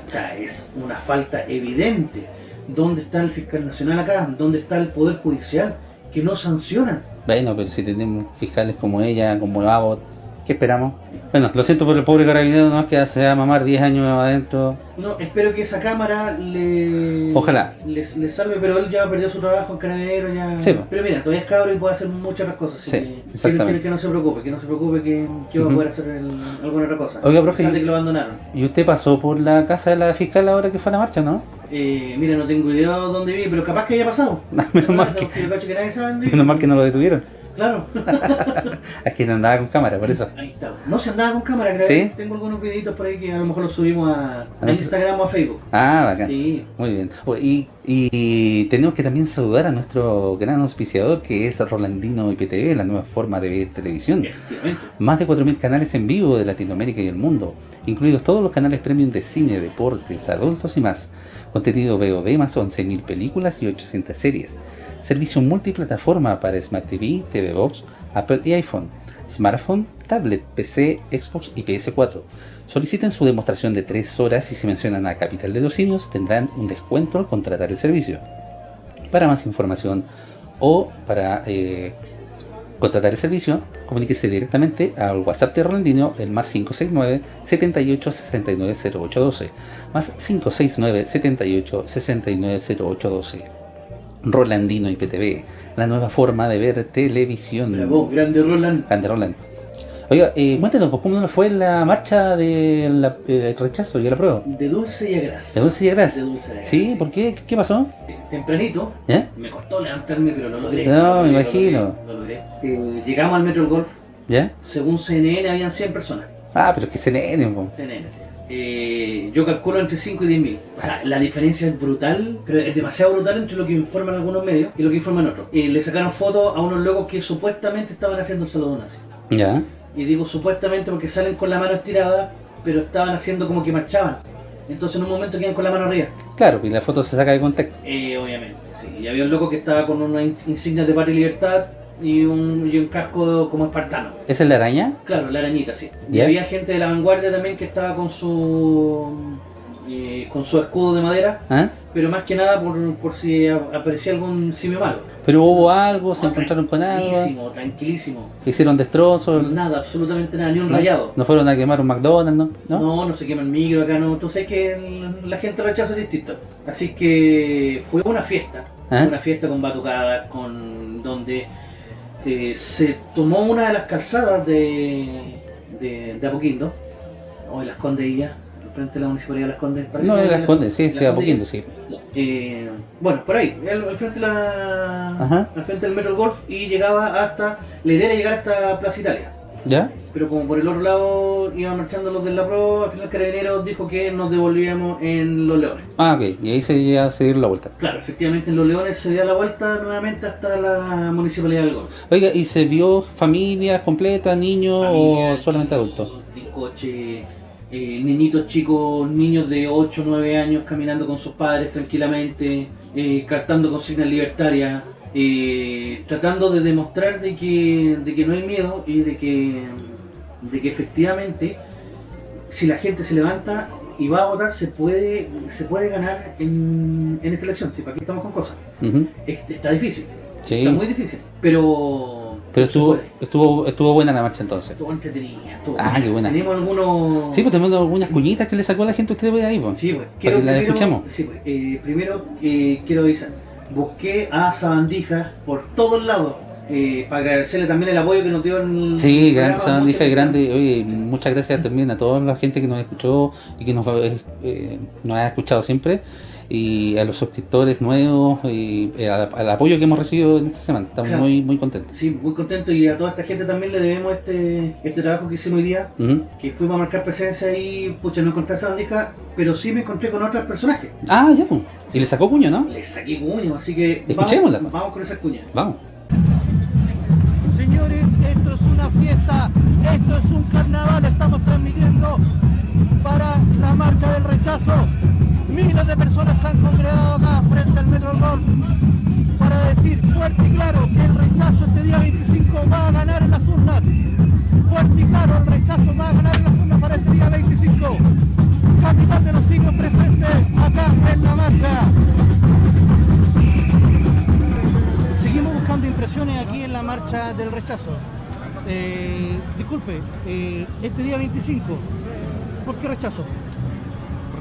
O sea, es una falta evidente. ¿Dónde está el fiscal nacional acá? ¿Dónde está el poder judicial? Que no sancionan. Bueno, pero si tenemos fiscales como ella, como Abbott, ¿qué esperamos? Bueno, lo siento por el pobre carabinero, no que se va a mamar 10 años adentro. No, espero que esa cámara le. Ojalá. Les, les salve, pero él ya perdió su trabajo en Carabinero, ya. Sí. Pero mira, todavía es cabro y puede hacer muchas otras cosas. Sí, que- exactamente. Que, no se preocupe, que no se preocupe, que, que va a poder hacer el- alguna otra cosa. Oiga, profe, que lo abandonaron. ¿Y usted pasó por la casa de la fiscal ahora que fue a la marcha, no? Eh, mira, no tengo idea de dónde vive, pero capaz que haya pasado. Menos mal que no lo detuvieron. Claro. Es que no andaba con cámara, por eso. Ahí está. No se andaba con cámara, creo. ¿Sí? Tengo algunos videitos por ahí que a lo mejor los subimos a, a Instagram o a Facebook. Ah, bacán. Sí. Muy bien. Y, y tenemos que también saludar a nuestro gran auspiciador que es Rolandino IPTV, la nueva forma de ver televisión. Más de 4.000 canales en vivo de Latinoamérica y el mundo, incluidos todos los canales premium de cine, deportes, adultos y más. Contenido VOD más 11.000 películas y 800 series. Servicio multiplataforma para Smart TV, TV Box, Apple y iPhone. Smartphone, tablet, PC, Xbox y PS4. Soliciten su demostración de 3 horas y si mencionan a Capital de los Simios tendrán un descuento al contratar el servicio. Para más información o para eh, contratar el servicio, comuníquese directamente al WhatsApp de Rolandino, el más 569 78 69 0812, más 569 78 69 0812. Rolandino IPTV, la nueva forma de ver televisión. Bravo, grande Roland. Grande Roland. Oiga, eh, cuéntanos, pues, ¿cómo fue la marcha del rechazo y el apruebo? De dulce y a gras. ¿De dulce y de De dulce y a gras. ¿Sí? ¿Por qué? ¿Qué pasó? Tempranito, ¿Eh? me costó levantarme, pero lo logré. No, Lo me lo imagino. logré, lo logré. Eh, llegamos al Metro Golf, ¿Ya? según CNN habían 100 personas. Ah, pero es que nene, po. CNN, sí. Eh, yo calculo entre 5 y 10 mil. O sea, la diferencia es brutal, pero es demasiado brutal entre lo que informan algunos medios y lo que informan otros. Eh, le sacaron fotos a unos locos que supuestamente estaban haciendo el saludo nazi. ¿Ya? Y digo supuestamente porque salen con la mano estirada, pero estaban haciendo como que marchaban. Entonces en un momento quedan con la mano arriba. Claro, y la foto se saca de contexto. Eh, obviamente, sí. Y había un loco que estaba con unas in- insignias de patria y libertad y un, y un casco como espartano. ¿Esa es la araña? Claro, la arañita, sí. Y había gente de la vanguardia también que estaba con su eh, con su escudo de madera, ¿Ah? pero más que nada por, por si aparecía algún simio malo. ¿Pero hubo algo? ¿Se No, encontraron con algo? Tranquilísimo, tranquilísimo. ¿Hicieron destrozos? Nada, absolutamente nada, ni un ¿No? rayado. ¿No fueron a quemar un McDonald's, no? ¿No? No, no se quema el micro acá, no. Tú sabes que el- la gente rechaza distinto. Así que fue una fiesta. ¿Ah? Una fiesta con batucadas, con donde eh, se tomó una de las calzadas de, de, de Apoquindo, o de Las Condes al frente de la Municipalidad de Las Condes. parece No, de las condes, sí, sí, a poquito, sí. Eh, bueno, por ahí, al, al frente la, al frente del Metro Golf y llegaba hasta, la idea era llegar hasta Plaza Italia. ¿Ya? Pero como por el otro lado iban marchando los de la Pro, al final Carabineros dijo que nos devolvíamos en Los Leones. Ah, ok. Y ahí se iba a seguir la vuelta. Claro, efectivamente en Los Leones se dio la vuelta nuevamente hasta la Municipalidad del Golf. Oiga, ¿y se vio familias completas, niños o solamente adultos? Coche, niñitos chicos, niños de 8 o 9 años caminando con sus padres tranquilamente, eh, cantando consignas libertarias, eh, tratando de demostrar de que, de que no hay miedo y de que, de que efectivamente si la gente se levanta y va a votar se puede, se puede ganar en, en esta elección. Si para aquí estamos con cosas. Está difícil. Sí. Está muy difícil. Pero Pero estuvo, estuvo, estuvo buena la marcha entonces. Estuvo entretenida. estuvo- Ah, qué buena. Tenemos algunos... Sí, pues tenemos algunas cuñitas que le sacó a la gente, ustedes ven ahí, pues. Sí, pues, Para que la primero- escuchemos. sí, pues, eh, primero eh, quiero avisar. Busqué a Sabandija por todos lados eh, para agradecerle también el apoyo que nos dio en el Sí, programa, grande Sabandija grande. Oye, muchas gracias también a toda la gente que nos escuchó y que nos, eh, eh, nos ha escuchado siempre. Y a los suscriptores nuevos y eh, al, al apoyo que hemos recibido en esta semana. Estamos Claro. muy, muy contentos. Sí, muy contento y a toda esta gente también le debemos este, este trabajo que hicimos hoy día, que fuimos a marcar presencia y, pucha, no encontré a Sabandija, pero sí me encontré con otros personajes. Ah, ya, pues. Y le sacó cuño, ¿no? Le saqué cuño, así que Escuchémosla, vamos, pues. vamos con esas cuñas. Vamos. Señores, esto es una fiesta, esto es un carnaval, estamos transmitiendo para la marcha del rechazo. Miles de personas se han congregado acá frente al Metro Rock para decir fuerte y claro que el rechazo este día 25 va a ganar en las urnas. Fuerte y claro, el rechazo va a ganar en las urnas para este día 25. Capitán de los siglos presente acá en la marcha. Seguimos buscando impresiones aquí en la marcha del rechazo. Eh, disculpe, eh, este día 25, ¿por qué rechazo?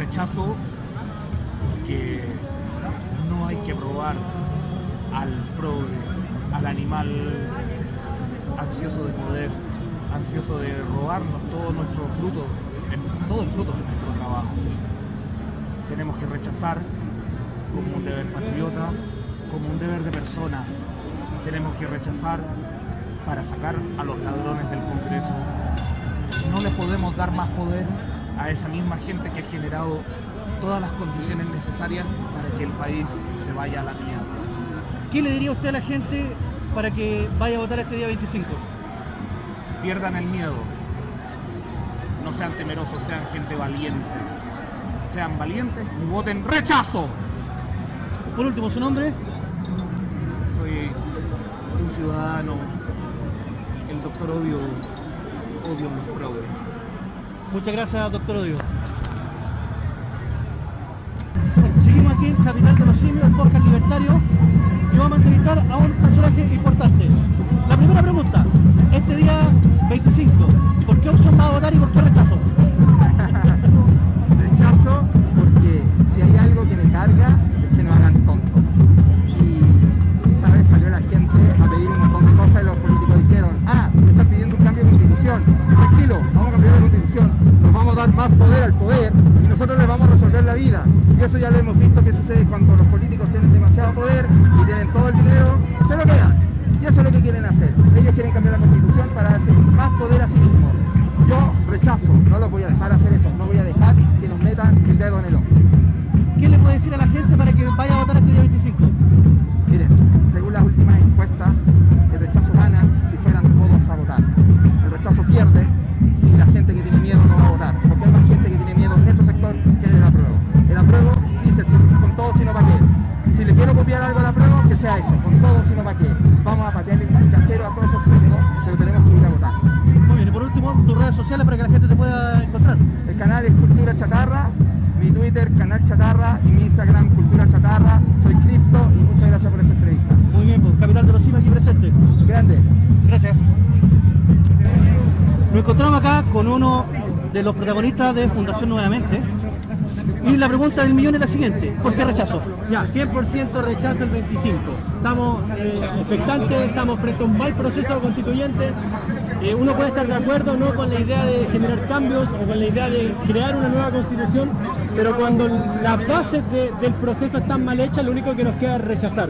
rechazo no hay que probar al progre, al animal ansioso de poder, ansioso de robarnos todo nuestro fruto, todo el fruto de nuestro trabajo. Tenemos que rechazar como un deber patriota, como un deber de persona. Tenemos que rechazar para sacar a los ladrones del Congreso. No le podemos dar más poder a esa misma gente que ha generado todas las condiciones necesarias para que el país se vaya a la mierda. ¿Qué le diría usted a la gente para que vaya a votar este día 25? Pierdan el miedo. No sean temerosos, sean gente valiente. Sean valientes y voten rechazo. Por último, su nombre. Soy un ciudadano. El doctor odio, odio los progres. Muchas gracias, doctor Odio. Capital de los Simios, el podcast libertario, y vamos a entrevistar a un personaje importante. La primera pregunta, este día 25, ¿por qué opción va a votar y por qué rechazo? Rechazo porque si hay algo que me carga es que nos hagan tonto. Y esa vez salió la gente a pedir un montón de cosas y los políticos dijeron, ah, me están pidiendo un cambio de constitución. Tranquilo, vamos a cambiar la constitución. Nos vamos a dar más poder al poder y nosotros les vamos a resolver la vida. Eso ya lo hemos visto que sucede cuando los políticos tienen demasiado poder y tienen todo el dinero, se lo quedan. Y eso es lo que quieren hacer. Ellos quieren cambiar la constitución para darse más poder a sí mismos. Yo rechazo, no los voy a dejar hacer eso, no voy a dejar que nos metan el dedo en el ojo. ¿Qué le puede decir a la gente para que vaya encontramos acá con uno de los protagonistas de Fundación Nuevamente. Y la pregunta del millón es la siguiente, ¿por qué rechazo? Ya, 100% rechazo el 25. Estamos eh, expectantes, estamos frente a un mal proceso constituyente. Eh, uno puede estar de acuerdo no con la idea de generar cambios o con la idea de crear una nueva constitución, pero cuando las bases de- del proceso están mal hechas, lo único que nos queda es rechazar.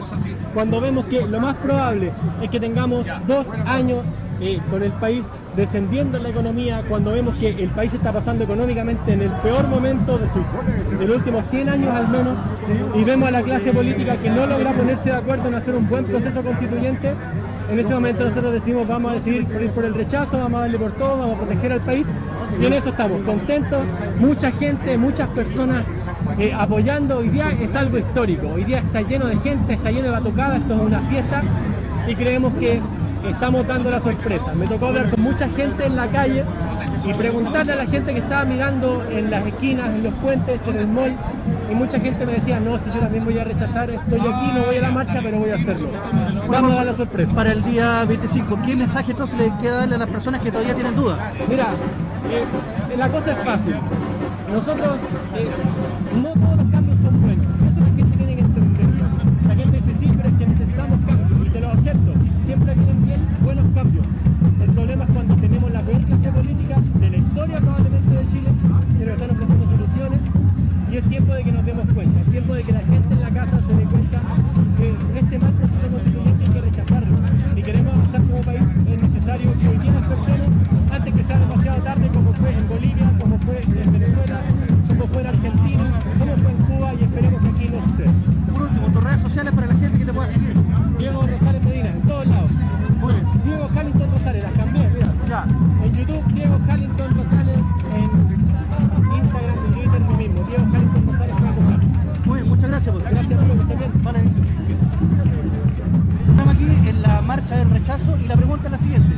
Cuando vemos que lo más probable es que tengamos dos años eh, con el país descendiendo en la economía, cuando vemos que el país está pasando económicamente en el peor momento de, su, de los últimos 100 años al menos, y vemos a la clase política que no logra ponerse de acuerdo en hacer un buen proceso constituyente, en ese momento nosotros decimos vamos a decidir por ir por el rechazo, vamos a darle por todo, vamos a proteger al país, y en eso estamos contentos, mucha gente, muchas personas eh, apoyando, hoy día es algo histórico, hoy día está lleno de gente, está lleno de batucadas, esto es una fiesta, y creemos que estamos dando la sorpresa. Me tocó hablar con mucha gente en la calle y preguntarle a la gente que estaba mirando en las esquinas, en los puentes, en el mall, y mucha gente me decía, no, si yo también voy a rechazar, estoy aquí, no voy a la marcha, pero voy a hacerlo. Vamos a dar la sorpresa. Para el día 25, ¿qué mensaje entonces le queda darle a las personas que todavía tienen dudas? Mira, eh, la cosa es fácil. Nosotros, eh, no todos los Y es tiempo de que nos demos cuenta. Es tiempo de que la gente en la casa y la pregunta es la siguiente.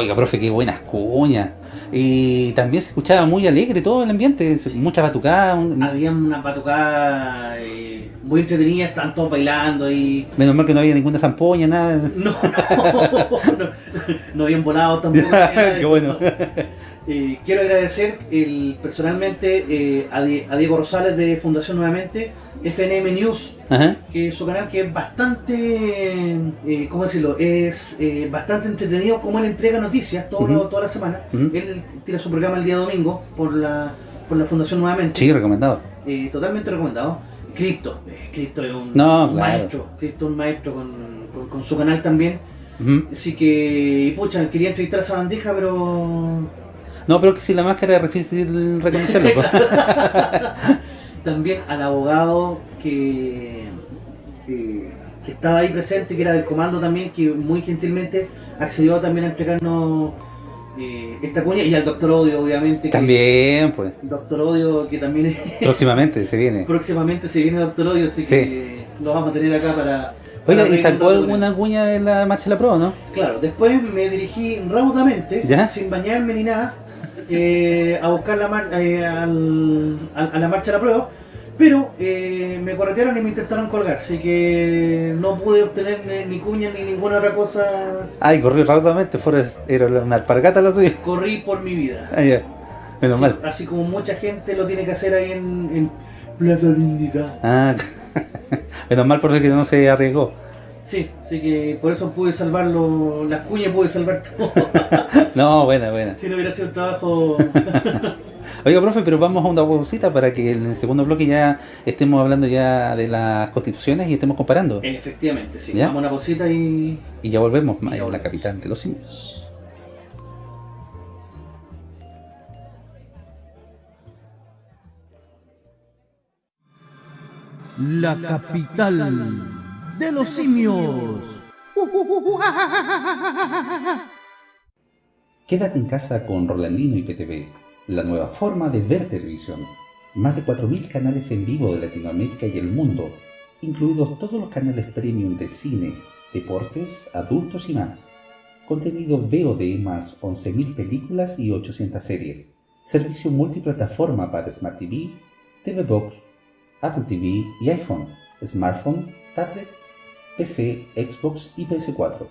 Oiga, profe, qué buenas cuñas. Y también se escuchaba muy alegre todo el ambiente, mucha batucada. un- Había una batucada muy entretenida, estaban todos bailando y... Menos mal que no había ninguna zampoña, nada. No, no, no, no habían volado tampoco. qué bueno. Eh, quiero agradecer el, personalmente eh, a, Die- a Diego Rosales de Fundación Nuevamente, FNM News, Ajá. que es su canal que es bastante, eh, ¿cómo decirlo? Es eh, bastante entretenido como él entrega noticias todo lo- Ujú. toda la semana. Él tiene su programa el día domingo por la, por la Fundación Nuevamente. Sí, recomendado. Eh, totalmente recomendado. Cristo, eh, Cristo es un, No, un claro. maestro, Cristo es un maestro con, con- con su canal también. Así que, pucha, quería entrevistar a esa bandeja, pero No, pero que si la máscara es difícil reconocerlo. también al abogado que, eh, que estaba ahí presente, que era del comando también, que muy gentilmente accedió también a entregarnos eh, esta cuña, y al doctor Odio, obviamente. que- También, pues. Doctor Odio, que también es- Próximamente se viene. próximamente se viene Doctor Odio, así Sí. que lo vamos a tener acá para... Oiga, ¿y sacó alguna cuña de la marcha de la prueba, no? Claro, después me dirigí raudamente, ¿Ya? sin bañarme ni nada, eh, a buscar la mar- eh, al- a, a la marcha de la prueba, Pero eh, me corretearon y me intentaron colgar, así que no pude obtener ni, cuña ni ninguna otra cosa. Ay, corrió rápidamente, Forrest, era una alpargata la suya. Corrí por mi vida. Ah, ya. Menos mal. Así como mucha gente lo tiene que hacer ahí en, en Plaza Dignidad. Ah, menos mal porque no se arriesgó. Sí, así que por eso pude salvarlo, las cuñas pude salvar todo. No, buena, buena. si no hubiera sido un trabajo. Oiga, profe, pero vamos a una pausita para que en el segundo bloque ya estemos hablando ya de las constituciones y estemos comparando. Efectivamente, sí. ¿Ya? Vamos a una pausita y. Y ya volvemos, Y ya en la volvemos. capital de los simios. La capital de los simios. Quédate en casa con Rolandino y PTV, la nueva forma de ver televisión. Más de 4.000 canales en vivo de Latinoamérica y el mundo, incluidos todos los canales premium de cine, deportes, adultos y más. Contenido VOD más 11.000 películas y 800 series. Servicio multiplataforma para Smart TV, TV Box, Apple TV y iPhone, smartphone, tablet, PC, Xbox y PS4.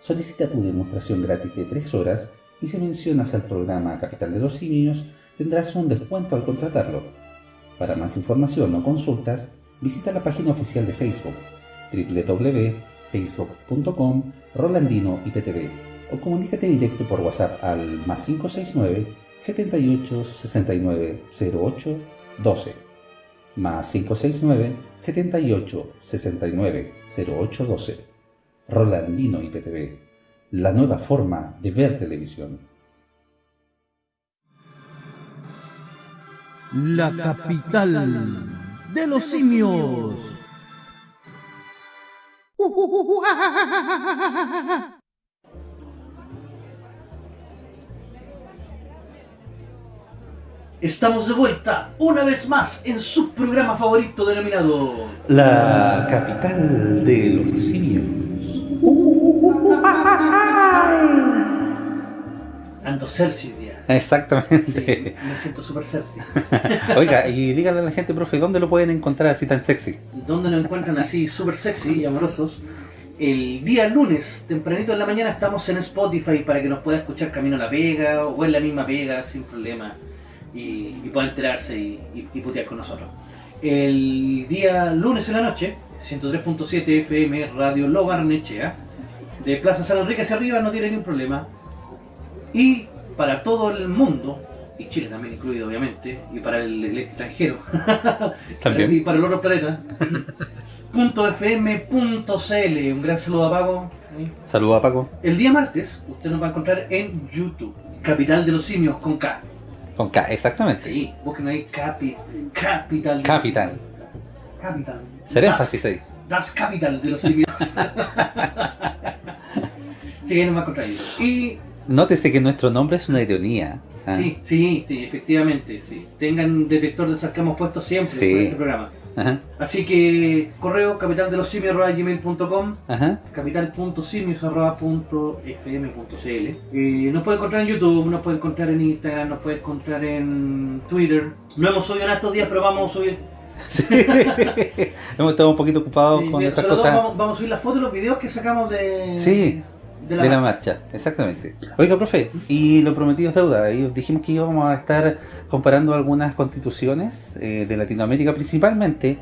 Solicita tu demostración gratis de 3 horas y si mencionas al programa Capital de los Simios tendrás un descuento al contratarlo. Para más información o consultas, visita la página oficial de Facebook www.facebook.com Rolandino IPTV o comunícate directo por WhatsApp al más 569 78 69 08 12 más 569 78 69 08 12 Rolandino IPTV, la nueva forma de ver televisión. La capital de los simios. Estamos de vuelta una vez más en su programa favorito denominado. La capital de los simios. Ando Cersei día. Exactamente. Sí, me siento súper Cersei. Oiga, y dígale a la gente, profe, ¿dónde lo pueden encontrar así tan sexy? donde nos encuentran así súper sexy y amorosos. El día lunes, tempranito en la mañana, estamos en Spotify para que nos pueda escuchar camino a la pega o en la misma pega sin problema y, y pueda enterarse y, y- y putear con nosotros. El día lunes en la noche, 103.7 FM, Radio Lo Barnechea, de Plaza San Enrique hacia arriba, no tiene ningún problema. Y para todo el mundo, y Chile también incluido obviamente, y para el, el extranjero, También. y para el otro planeta. punto .fm.cl Un gran saludo a Pago. ¿eh? Saludos a Paco. El día martes usted nos va a encontrar en YouTube. Capital de los simios con K. Con K, exactamente. Sí, busquen ahí Capi, Capital. Capital. Capital. Ser Das- énfasis ahí. Das Capital de los simios. sí, a encontrar ahí. Y Nótese que nuestro nombre es una ironía. ¿ah? sí, sí, sí, efectivamente, sí. Tengan detector de sarcasmo puesto siempre Sí. por este programa. Ajá, Así que correo capital de los simios.gmail.com ajá. capital.simios.fm.cl eh, Nos puede encontrar en YouTube, nos puede encontrar en Instagram, nos puede encontrar en Twitter. No hemos subido en estos días, pero vamos a subir. Sí. Hemos estado un poquito ocupados Sí, con estas cosas. vamos, vamos a subir las fotos y los videos que sacamos de, Sí, de la, de la marcha. marcha, exactamente. Oiga, profe, y lo prometido es deuda. Y dijimos que íbamos a estar comparando algunas constituciones eh, de Latinoamérica, principalmente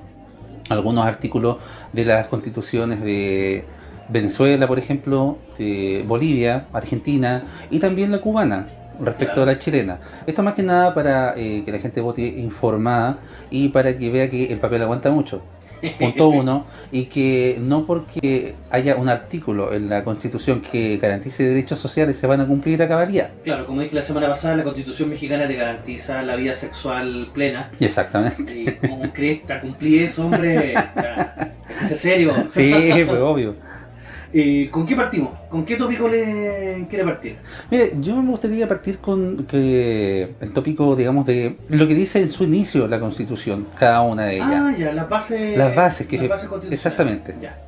algunos artículos de las constituciones de Venezuela, por ejemplo, de Bolivia, Argentina y también la cubana respecto a la chilena. Esto más que nada para eh, que la gente vote informada y para que vea que el papel aguanta mucho. Punto uno, y que no porque haya un artículo en la Constitución que garantice derechos sociales se van a cumplir a cabalidad. Claro, como dije la semana pasada, la constitución mexicana te garantiza la vida sexual plena. Exactamente. Y como crees, te cumplí eso, hombre. Es serio. Sí, pues obvio. Eh, ¿Con qué partimos? ¿Con qué tópico le quiere partir? Mire, yo me gustaría partir con que el tópico, digamos, de lo que dice en su inicio la Constitución, cada una de ellas. Ah, ya, las bases. Las bases que- las bases constitucionales. exactamente. Ya.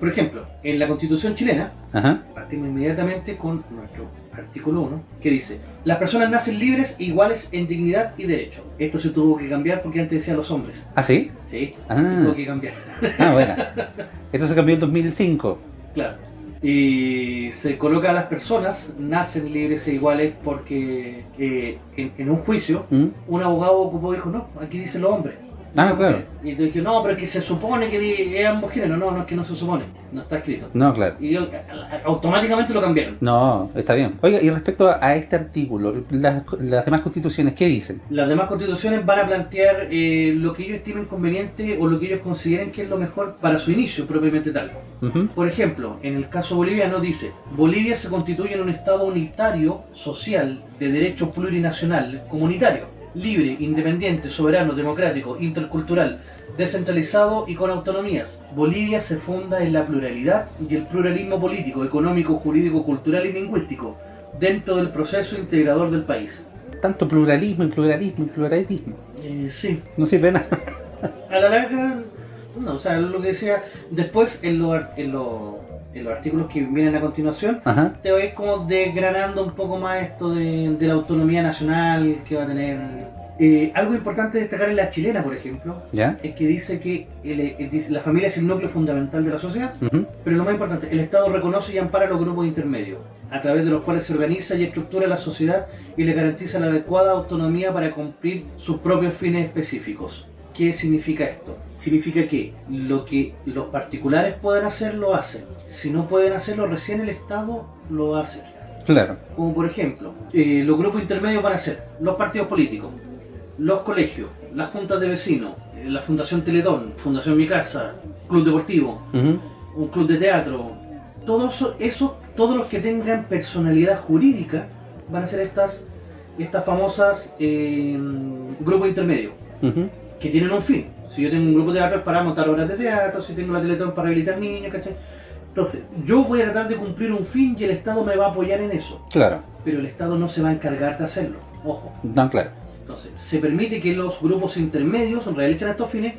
Por ejemplo, en la Constitución chilena, Ajá. partimos inmediatamente con nuestro artículo 1, que dice: Las personas nacen libres e iguales en dignidad y derecho. Esto se tuvo que cambiar porque antes decía los hombres. ¿Ah, sí? Sí, Ah. tuvo que cambiar. Ah, bueno. Esto se cambió en 2005. Claro. Y se coloca a las personas, nacen libres e iguales porque eh, en, en un juicio ¿Mm? un abogado ocupó dijo, no, aquí dice los hombres. Ah, claro. Y te dije, no, pero es que se supone que es ambos géneros. No, no es que no se supone, no está escrito. No, claro. Y yo, automáticamente lo cambiaron. No, está bien. Oiga, y respecto a, a este artículo, las, las demás constituciones, ¿qué dicen? Las demás constituciones van a plantear eh, lo que ellos estimen conveniente o lo que ellos consideren que es lo mejor para su inicio propiamente tal. Por ejemplo, en el caso boliviano dice, Bolivia se constituye en un Estado unitario, social, de derecho plurinacional, comunitario, libre, independiente, soberano, democrático, intercultural, descentralizado y con autonomías. Bolivia se funda en la pluralidad y el pluralismo político, económico, jurídico, cultural y lingüístico, dentro del proceso integrador del país. Tanto pluralismo y pluralismo y pluralismo. Eh, sí, No sirve nada. a la larga, no, o sea, lo que decía, después en, los en, los- en los artículos que vienen a continuación, Ajá. te vais como desgranando un poco más esto de, de la autonomía nacional que va a tener. Eh, algo importante destacar en la chilena, por ejemplo, ¿Ya? es que dice que el- el- dice, la familia es el núcleo fundamental de la sociedad, pero lo más importante, el Estado reconoce y ampara los grupos intermedios, a través de los cuales se organiza y estructura la sociedad y le garantiza la adecuada autonomía para cumplir sus propios fines específicos. ¿Qué significa esto? Significa que lo que los particulares pueden hacer, lo hacen. Si no pueden hacerlo, recién el Estado lo va a hacer. Claro. Como por ejemplo, eh, los grupos intermedios van a ser los partidos políticos, los colegios, las juntas de vecinos, eh, la Fundación Teletón, Fundación Mi Casa, Club Deportivo, un club de teatro, todos eso, eso- todos los que tengan personalidad jurídica van a ser estas, estas famosas eh, grupos intermedios, Ujú. Que tienen un fin. Si yo tengo un grupo de teatro para montar obras de teatro, si tengo la Teletón para rehabilitar niños, ¿cachai? Entonces, yo voy a tratar de cumplir un fin y el Estado me va a apoyar en eso, Claro. pero el Estado no se va a encargar de hacerlo, ojo. No, claro. Entonces, se permite que los grupos intermedios realicen estos fines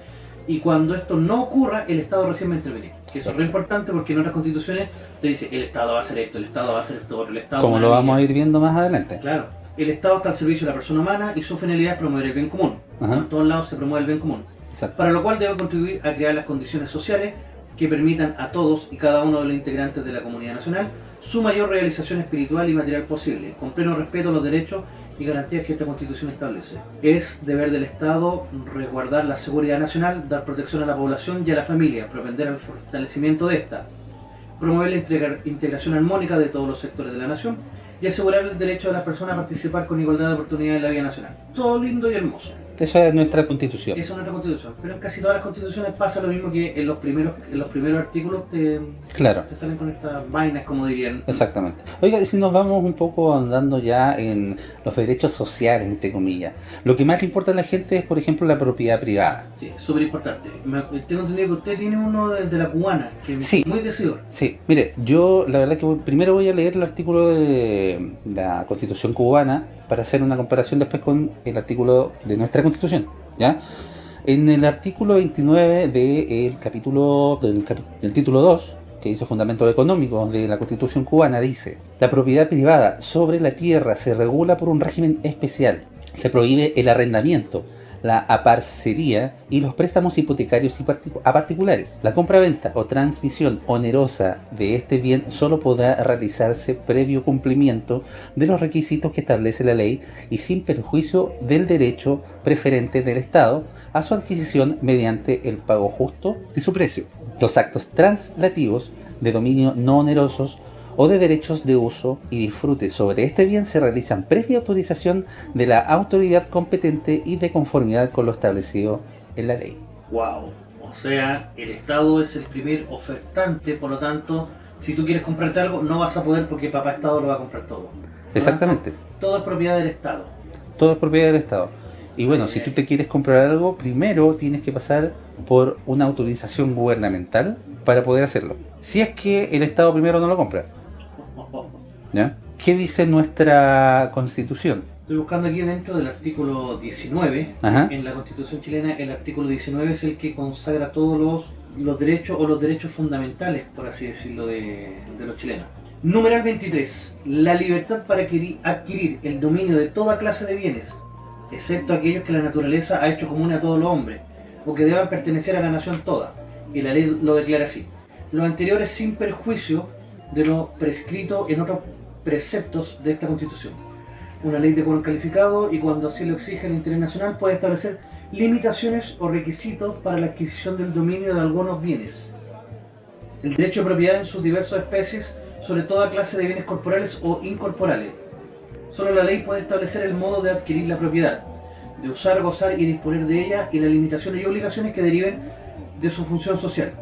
y cuando esto no ocurra, el Estado recién va a intervenir. Que eso es lo importante porque en otras constituciones te dice el Estado va a hacer esto, el Estado va a hacer esto el Estado... Como lo vamos a ir viendo más adelante. Claro. El Estado está al servicio de la persona humana y su finalidad es promover el bien común. Ajá. En todos lados se promueve el bien común. Exacto. Para lo cual debe contribuir a crear las condiciones sociales que permitan a todos y cada uno de los integrantes de la comunidad nacional su mayor realización espiritual y material posible, con pleno respeto a los derechos y garantías que esta constitución establece. Es deber del Estado resguardar la seguridad nacional, dar protección a la población y a la familia, propender al fortalecimiento de esta, promover la integra- integración armónica de todos los sectores de la nación y asegurar el derecho de las personas a participar con igualdad de oportunidades en la vida nacional. Todo lindo y hermoso. Eso es nuestra constitución. Eso es nuestra constitución. Pero en casi todas las constituciones pasa lo mismo que en los primeros, en los primeros artículos te, Claro. te salen con estas vainas, como dirían. Exactamente. Oiga, si nos vamos un poco andando ya en los derechos sociales, entre comillas, lo que más le importa a la gente es, por ejemplo, la propiedad privada. Sí, súper importante. Me- Tengo entendido que usted tiene uno de, de la cubana, que es muy decidor. Sí, mire, yo la verdad que voy- primero voy a leer el artículo de la Constitución cubana para hacer una comparación después con el artículo de nuestra Constitución, ¿ya? En el artículo 29 del capítulo del, título 2, que dice Fundamentos Económicos de la Constitución cubana, dice La propiedad privada sobre la tierra se regula por un régimen especial. Se prohíbe el arrendamiento, la aparcería y los préstamos hipotecarios y a particulares. La compra-venta o transmisión onerosa de este bien solo podrá realizarse previo cumplimiento de los requisitos que establece la ley y sin perjuicio del derecho preferente del Estado a su adquisición mediante el pago justo de su precio. Los actos translativos de dominio no onerosos o de derechos de uso y disfrute sobre este bien se realizan previa autorización de la autoridad competente y de conformidad con lo establecido en la ley. Wow. O sea, el Estado es el primer ofertante, por lo tanto, si tú quieres comprarte algo, no vas a poder porque papá Estado lo va a comprar todo. Exactamente, Todo es propiedad del Estado. todo es propiedad del Estado. Y bueno, si tú te quieres comprar algo, primero tienes que pasar por una autorización gubernamental para poder hacerlo. Si es que el Estado primero no lo compra. ¿Ya? ¿Qué dice nuestra constitución? Estoy buscando aquí dentro del artículo 19. Ajá. En la constitución chilena, el artículo 19 es el que consagra todos los, los derechos o los derechos fundamentales, por así decirlo, de, de los chilenos. Numeral 23. La libertad para adquirir, adquirir el dominio de toda clase de bienes, excepto aquellos que la naturaleza ha hecho común a todos los hombres, o que deban pertenecer a la nación toda. Y la ley lo declara así. Lo anterior es sin perjuicio de lo prescrito en otros preceptos de esta constitución. Una ley de quórum calificado y cuando así lo exige el interés nacional puede establecer limitaciones o requisitos para la adquisición del dominio de algunos bienes. El derecho de propiedad en sus diversas especies sobre toda clase de bienes corporales o incorporales. Solo la ley puede establecer el modo de adquirir la propiedad, de usar, gozar y disponer de ella y las limitaciones y obligaciones que deriven de su función social.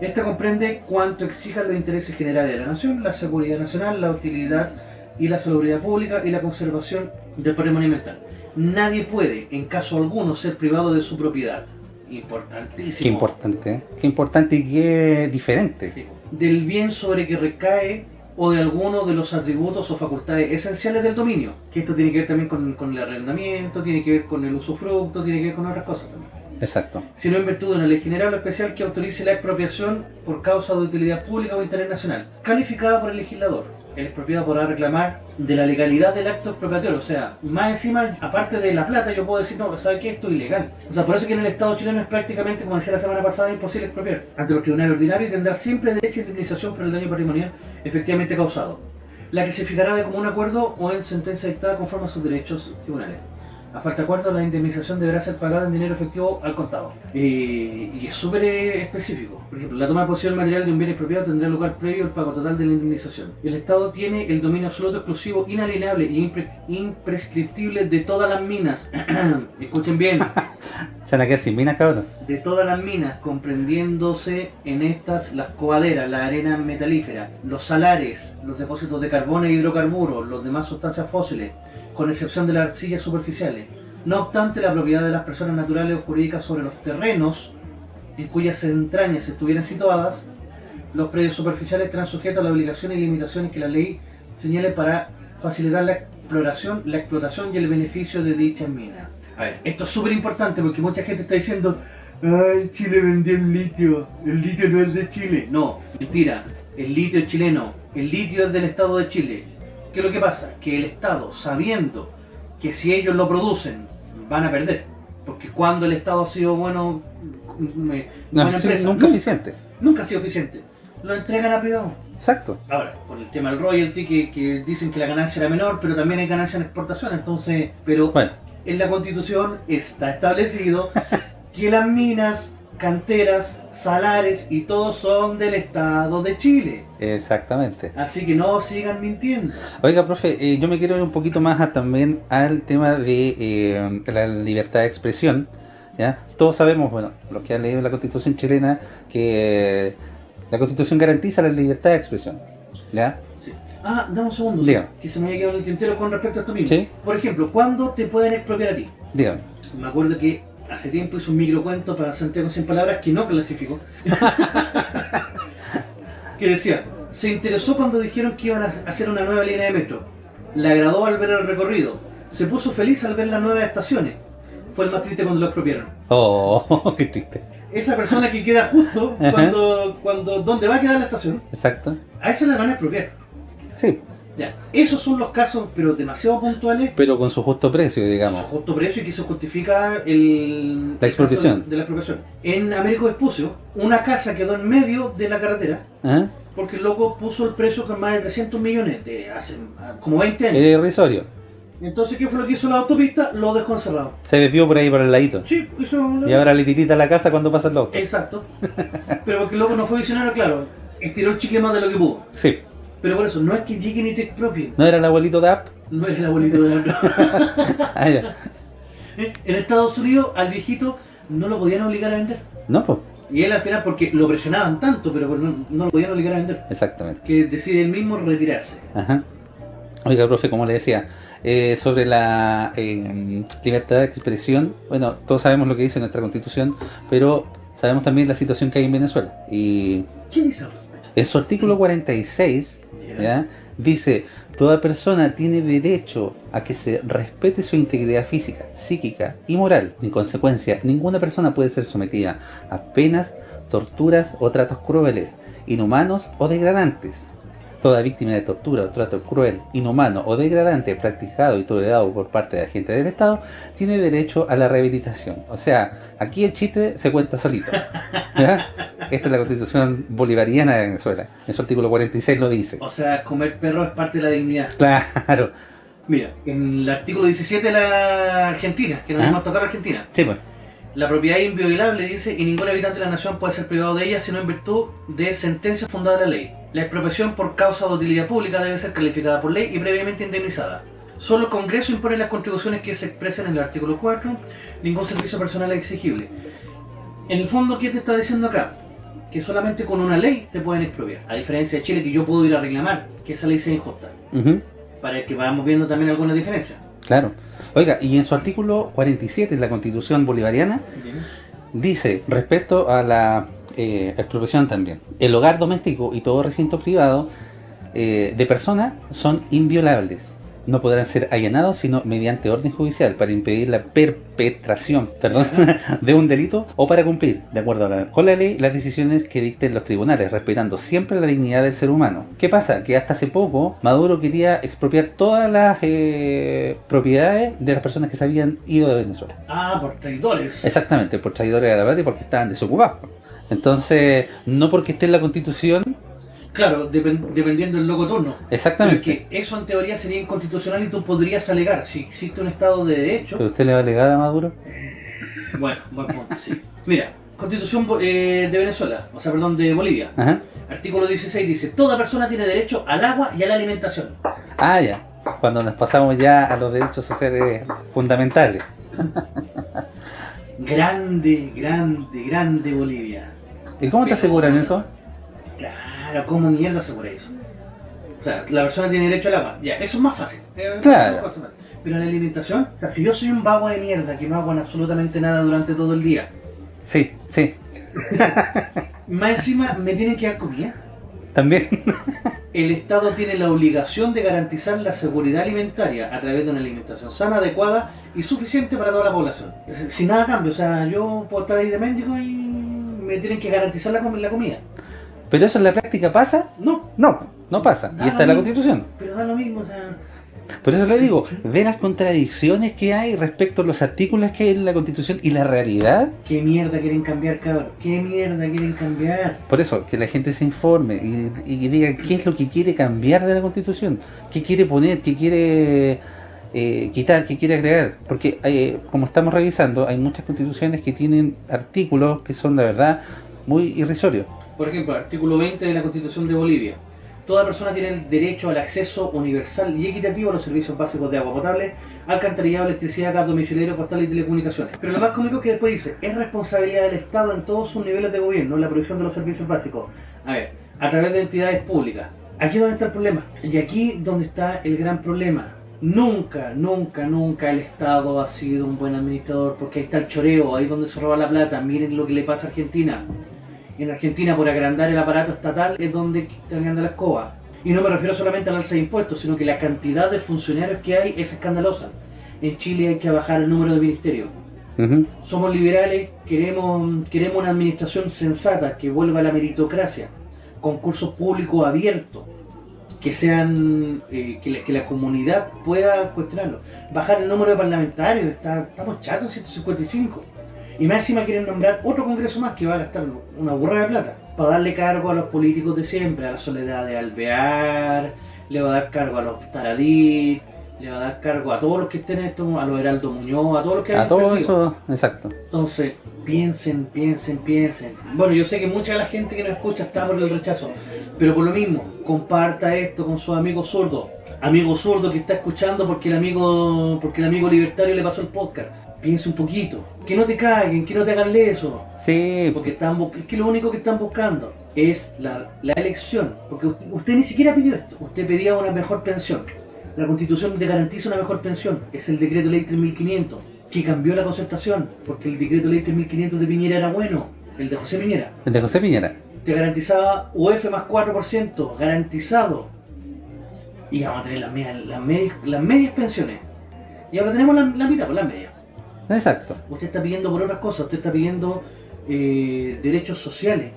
Esta comprende cuanto exijan los intereses generales de la nación, la seguridad nacional, la utilidad y la salubridad pública y la conservación del patrimonio mental. Nadie puede, en caso alguno, ser privado de su propiedad. Importantísimo. Qué importante, ¿eh? Qué importante y qué diferente. Sí. Del bien sobre que recae o de alguno de los atributos o facultades esenciales del dominio. Que esto tiene que ver también con, con el arrendamiento, tiene que ver con el usufructo, tiene que ver con otras cosas también. Exacto. Sino en virtud de una ley general o especial que autorice la expropiación por causa de utilidad pública o interés nacional, calificada por el legislador. El expropiado podrá reclamar de la legalidad del acto expropiatorio, o sea, más encima, aparte de la plata, yo puedo decir, no, ¿sabe qué? Esto es ilegal. O sea, por eso que en el Estado chileno es prácticamente, como decía la semana pasada, imposible expropiar. Ante los tribunales ordinarios tendrá siempre derecho a indemnización por el daño patrimonial efectivamente causado, la que se fijará de común acuerdo o en sentencia dictada conforme a sus derechos tribunales. A falta de acuerdo, la indemnización deberá ser pagada en dinero efectivo al contado. Eh, y es súper eh, específico. Por ejemplo, la toma de posesión material de un bien expropiado tendrá lugar previo al pago total de la indemnización. El Estado tiene el dominio absoluto, exclusivo, inalienable e impre- imprescriptible de todas las minas. Escuchen bien. Se van a quedar sin minas, cabrón. de todas las minas, comprendiéndose en estas las coaderas, la arena metalífera, los salares, los depósitos de carbón e hidrocarburos, los demás sustancias fósiles, con excepción de las arcillas superficiales. No obstante, la propiedad de las personas naturales o jurídicas sobre los terrenos en cuyas entrañas estuvieran situadas, los predios superficiales estarán sujetos a las obligaciones y limitaciones que la ley señale para facilitar la exploración, la explotación y el beneficio de dichas minas. A ver, esto es súper importante porque mucha gente está diciendo Ay, Chile vendió el litio, el litio no es de Chile. No, mentira, el litio es chileno, el litio es del Estado de Chile. ¿Qué es lo que pasa? Que el Estado, sabiendo que si ellos lo producen, van a perder. Porque cuando el Estado ha sido bueno, mm, eh, No, buena empresa, nunca eficiente. nunca ha sido eficiente. Lo entregan a privado. Exacto. Ahora, con el tema del royalty, que, que dicen que la ganancia era menor, pero también hay ganancia en exportación, entonces, pero Bueno, en la constitución está establecido que las minas, canteras, salares y todo son del Estado de Chile. exactamente. Así que no sigan mintiendo. Oiga, profe, eh, yo me quiero ir un poquito más a- también al tema de eh, la libertad de expresión. ¿ya? Todos sabemos, bueno, los que han leído la constitución chilena, que eh, la constitución garantiza la libertad de expresión. ¿ya? Sí. Ah, dame un segundo, Dígame. que se me había quedado en el tintero con respecto a esto mismo. Sí. Por ejemplo, ¿cuándo te pueden expropiar a ti? Dígame. Me acuerdo que hace tiempo hice un microcuento para Santiago sin palabras que no clasificó. que decía, se interesó cuando dijeron que iban a hacer una nueva línea de metro. Le agradó al ver el recorrido. Se puso feliz al ver las nuevas estaciones. Fue el más triste cuando lo expropiaron. Oh, qué triste. Esa persona que queda justo cuando, cuando donde va a quedar la estación, Exacto. a esa la van a expropiar. Sí, Ya, esos son los casos, pero demasiado puntuales pero con su justo precio, digamos. justo precio y que se justifica el, La expropiación. de la expropiación. En Américo Vespucio, una casa quedó en medio de la carretera ¿Ah? porque el loco puso el precio con más de 300 millones de hace ah, como 20 años. Era irrisorio. Entonces, ¿qué fue lo que hizo la autopista? Lo dejó encerrado. Se desvió por ahí por el ladito. Sí, hizo Y ahora le tirita la casa cuando pasa el auto. Exacto. Pero porque el loco no fue visionario, claro. Estiró el chicle más de lo que pudo. Sí. Pero por eso, no es que lleguen y te expropien. ¿No era el abuelito de App? No es el abuelito de la... Ah, ya. En Estados Unidos, al viejito no lo podían obligar a vender. No, pues. Y él al final, porque lo presionaban tanto, pero no, no lo podían obligar a vender, Exactamente. que decide él mismo retirarse. Ajá. Oiga, profe, como le decía, eh, sobre la eh, libertad de expresión, bueno, todos sabemos lo que dice nuestra constitución, pero sabemos también la situación que hay en Venezuela. Y ¿Qué dice? En su artículo 46, dice, toda persona tiene derecho a que se respete su integridad física, psíquica y moral. En consecuencia, ninguna persona puede ser sometida a penas, torturas o tratos crueles, inhumanos o degradantes. Toda víctima de tortura o trato cruel, inhumano o degradante practicado y tolerado por parte de agentes del Estado tiene derecho a la rehabilitación. O sea, aquí el chiste se cuenta solito. Esta es la constitución bolivariana de Venezuela. En su artículo 46 lo dice. O sea, comer perro es parte de la dignidad. Claro. Mira, en el artículo 17 de la Argentina, que nos ¿Ah? hemos tocado Argentina, Sí, pues. la propiedad es inviolable, dice, y ningún habitante de la nación puede ser privado de ella sino en virtud de sentencia fundada en la ley. La expropiación por causa de utilidad pública debe ser calificada por ley y previamente indemnizada. Solo el Congreso impone las contribuciones que se expresan en el artículo 4, ningún servicio personal es exigible. En el fondo, ¿qué te está diciendo acá? Que solamente con una ley te pueden expropiar. A diferencia de Chile, que yo puedo ir a reclamar que esa ley sea injusta. Para que vayamos viendo también algunas diferencias. Claro. Oiga, y en su artículo 47 de la Constitución Bolivariana dice, respecto a la eh, expropiación también, el hogar doméstico y todo recinto privado eh, de persona son inviolables. No podrán ser allanados sino mediante orden judicial para impedir la perpetración perdón, de un delito o para cumplir, de acuerdo a la- con la ley, las decisiones que dicten los tribunales, respetando siempre la dignidad del ser humano. ¿Qué pasa? Que hasta hace poco Maduro quería expropiar todas las eh, propiedades de las personas que se habían ido de Venezuela. Ah, por traidores. Exactamente, por traidores de la patria porque estaban desocupados. Entonces, no porque esté en la constitución, Claro, depen- dependiendo del loco turno. Exactamente. que eso en teoría sería inconstitucional y tú podrías alegar si existe un Estado de Derecho. ¿Pero usted le va a alegar a Maduro? Bueno, buen punto, sí. Mira, Constitución eh, de Venezuela, o sea, perdón, de Bolivia. Ajá. Artículo 16 dice, toda persona tiene derecho al agua y a la alimentación. Ah, ya. Cuando nos pasamos ya a los derechos sociales fundamentales. Grande, grande, grande Bolivia. ¿Y cómo te aseguran eso? Claro, ¿cómo mierda asegura eso? O sea, la persona tiene derecho al agua. Ya, eso es más fácil. Eh, Claro. Pero la alimentación, o sea, si yo soy un vago de mierda que no hago absolutamente nada durante todo el día, Sí, sí. más encima me tienen que dar comida. También. El Estado tiene la obligación de garantizar la seguridad alimentaria a través de una alimentación sana, adecuada y suficiente para toda la población. Sin nada cambio, o sea, yo puedo estar ahí de mendigo y me tienen que garantizar la, com- la comida. ¿Pero eso en la práctica pasa? No, No, no pasa. Da Y está en la mismo. constitución. pero da lo mismo, o sea... Por eso le digo, ve las contradicciones que hay respecto a los artículos que hay en la constitución y la realidad. ¿Qué mierda quieren cambiar, cabrón? ¿Qué mierda quieren cambiar? Por eso, que la gente se informe y, y diga qué es lo que quiere cambiar de la constitución, qué quiere poner, qué quiere eh, quitar, qué quiere agregar. Porque eh, como estamos revisando, hay muchas constituciones que tienen artículos que son, la verdad, muy irrisorios. Por ejemplo, artículo 20 de la Constitución de Bolivia. Toda persona tiene el derecho al acceso universal y equitativo a los servicios básicos de agua potable, alcantarillado, electricidad, gas domiciliario, postal y telecomunicaciones. Pero lo más cómico es que después dice, es responsabilidad del Estado en todos sus niveles de gobierno la provisión de los servicios básicos. A ver, a través de entidades públicas. Aquí es donde está el problema. Y aquí donde está el gran problema. Nunca, nunca, nunca el Estado ha sido un buen administrador porque ahí está el choreo, ahí es donde se roba la plata. Miren lo que le pasa a Argentina. En Argentina, por agrandar el aparato estatal, es donde están ganando la escoba. Y no me refiero solamente al alza de impuestos, sino que la cantidad de funcionarios que hay es escandalosa. En Chile hay que bajar el número de ministerios. Somos liberales, queremos, queremos una administración sensata que vuelva a la meritocracia, concursos públicos abiertos, que sean eh, que, la, que la comunidad pueda cuestionarlo. Bajar el número de parlamentarios, está, estamos chatos 155. Y más encima quieren nombrar otro congreso más que va a gastar una burra de plata para darle cargo a los políticos de siempre, a la Soledad de Alvear, le va a dar cargo a los Taradí, le va a dar cargo a todos los que estén en esto, a los Heraldo Muñoz, a todos los que A hayan todo perdido. eso, exacto. Entonces, piensen, piensen, piensen. Bueno, yo sé que mucha de la gente que nos escucha está por el rechazo, pero por lo mismo, comparta esto con sus amigos zurdos. Amigo zurdo que está escuchando porque el amigo, porque el amigo libertario le pasó el podcast. Piense un poquito. Que no te caguen, que no te hagan leso. Sí, Porque están, es que lo único que están buscando es la, la elección. Porque usted, usted ni siquiera pidió esto. Usted pedía una mejor pensión. La constitución te garantiza una mejor pensión. Es el decreto ley 3500 que cambió la concertación. Porque el decreto ley 3500 de Piñera era bueno. el de José Piñera, El de José Piñera. te garantizaba UF más 4%, garantizado. Y vamos a tener las medias, las medias, las medias pensiones. Y ahora tenemos la, la mitad, pues las medias. Exacto. Usted está pidiendo por otras cosas, usted está pidiendo eh, derechos sociales,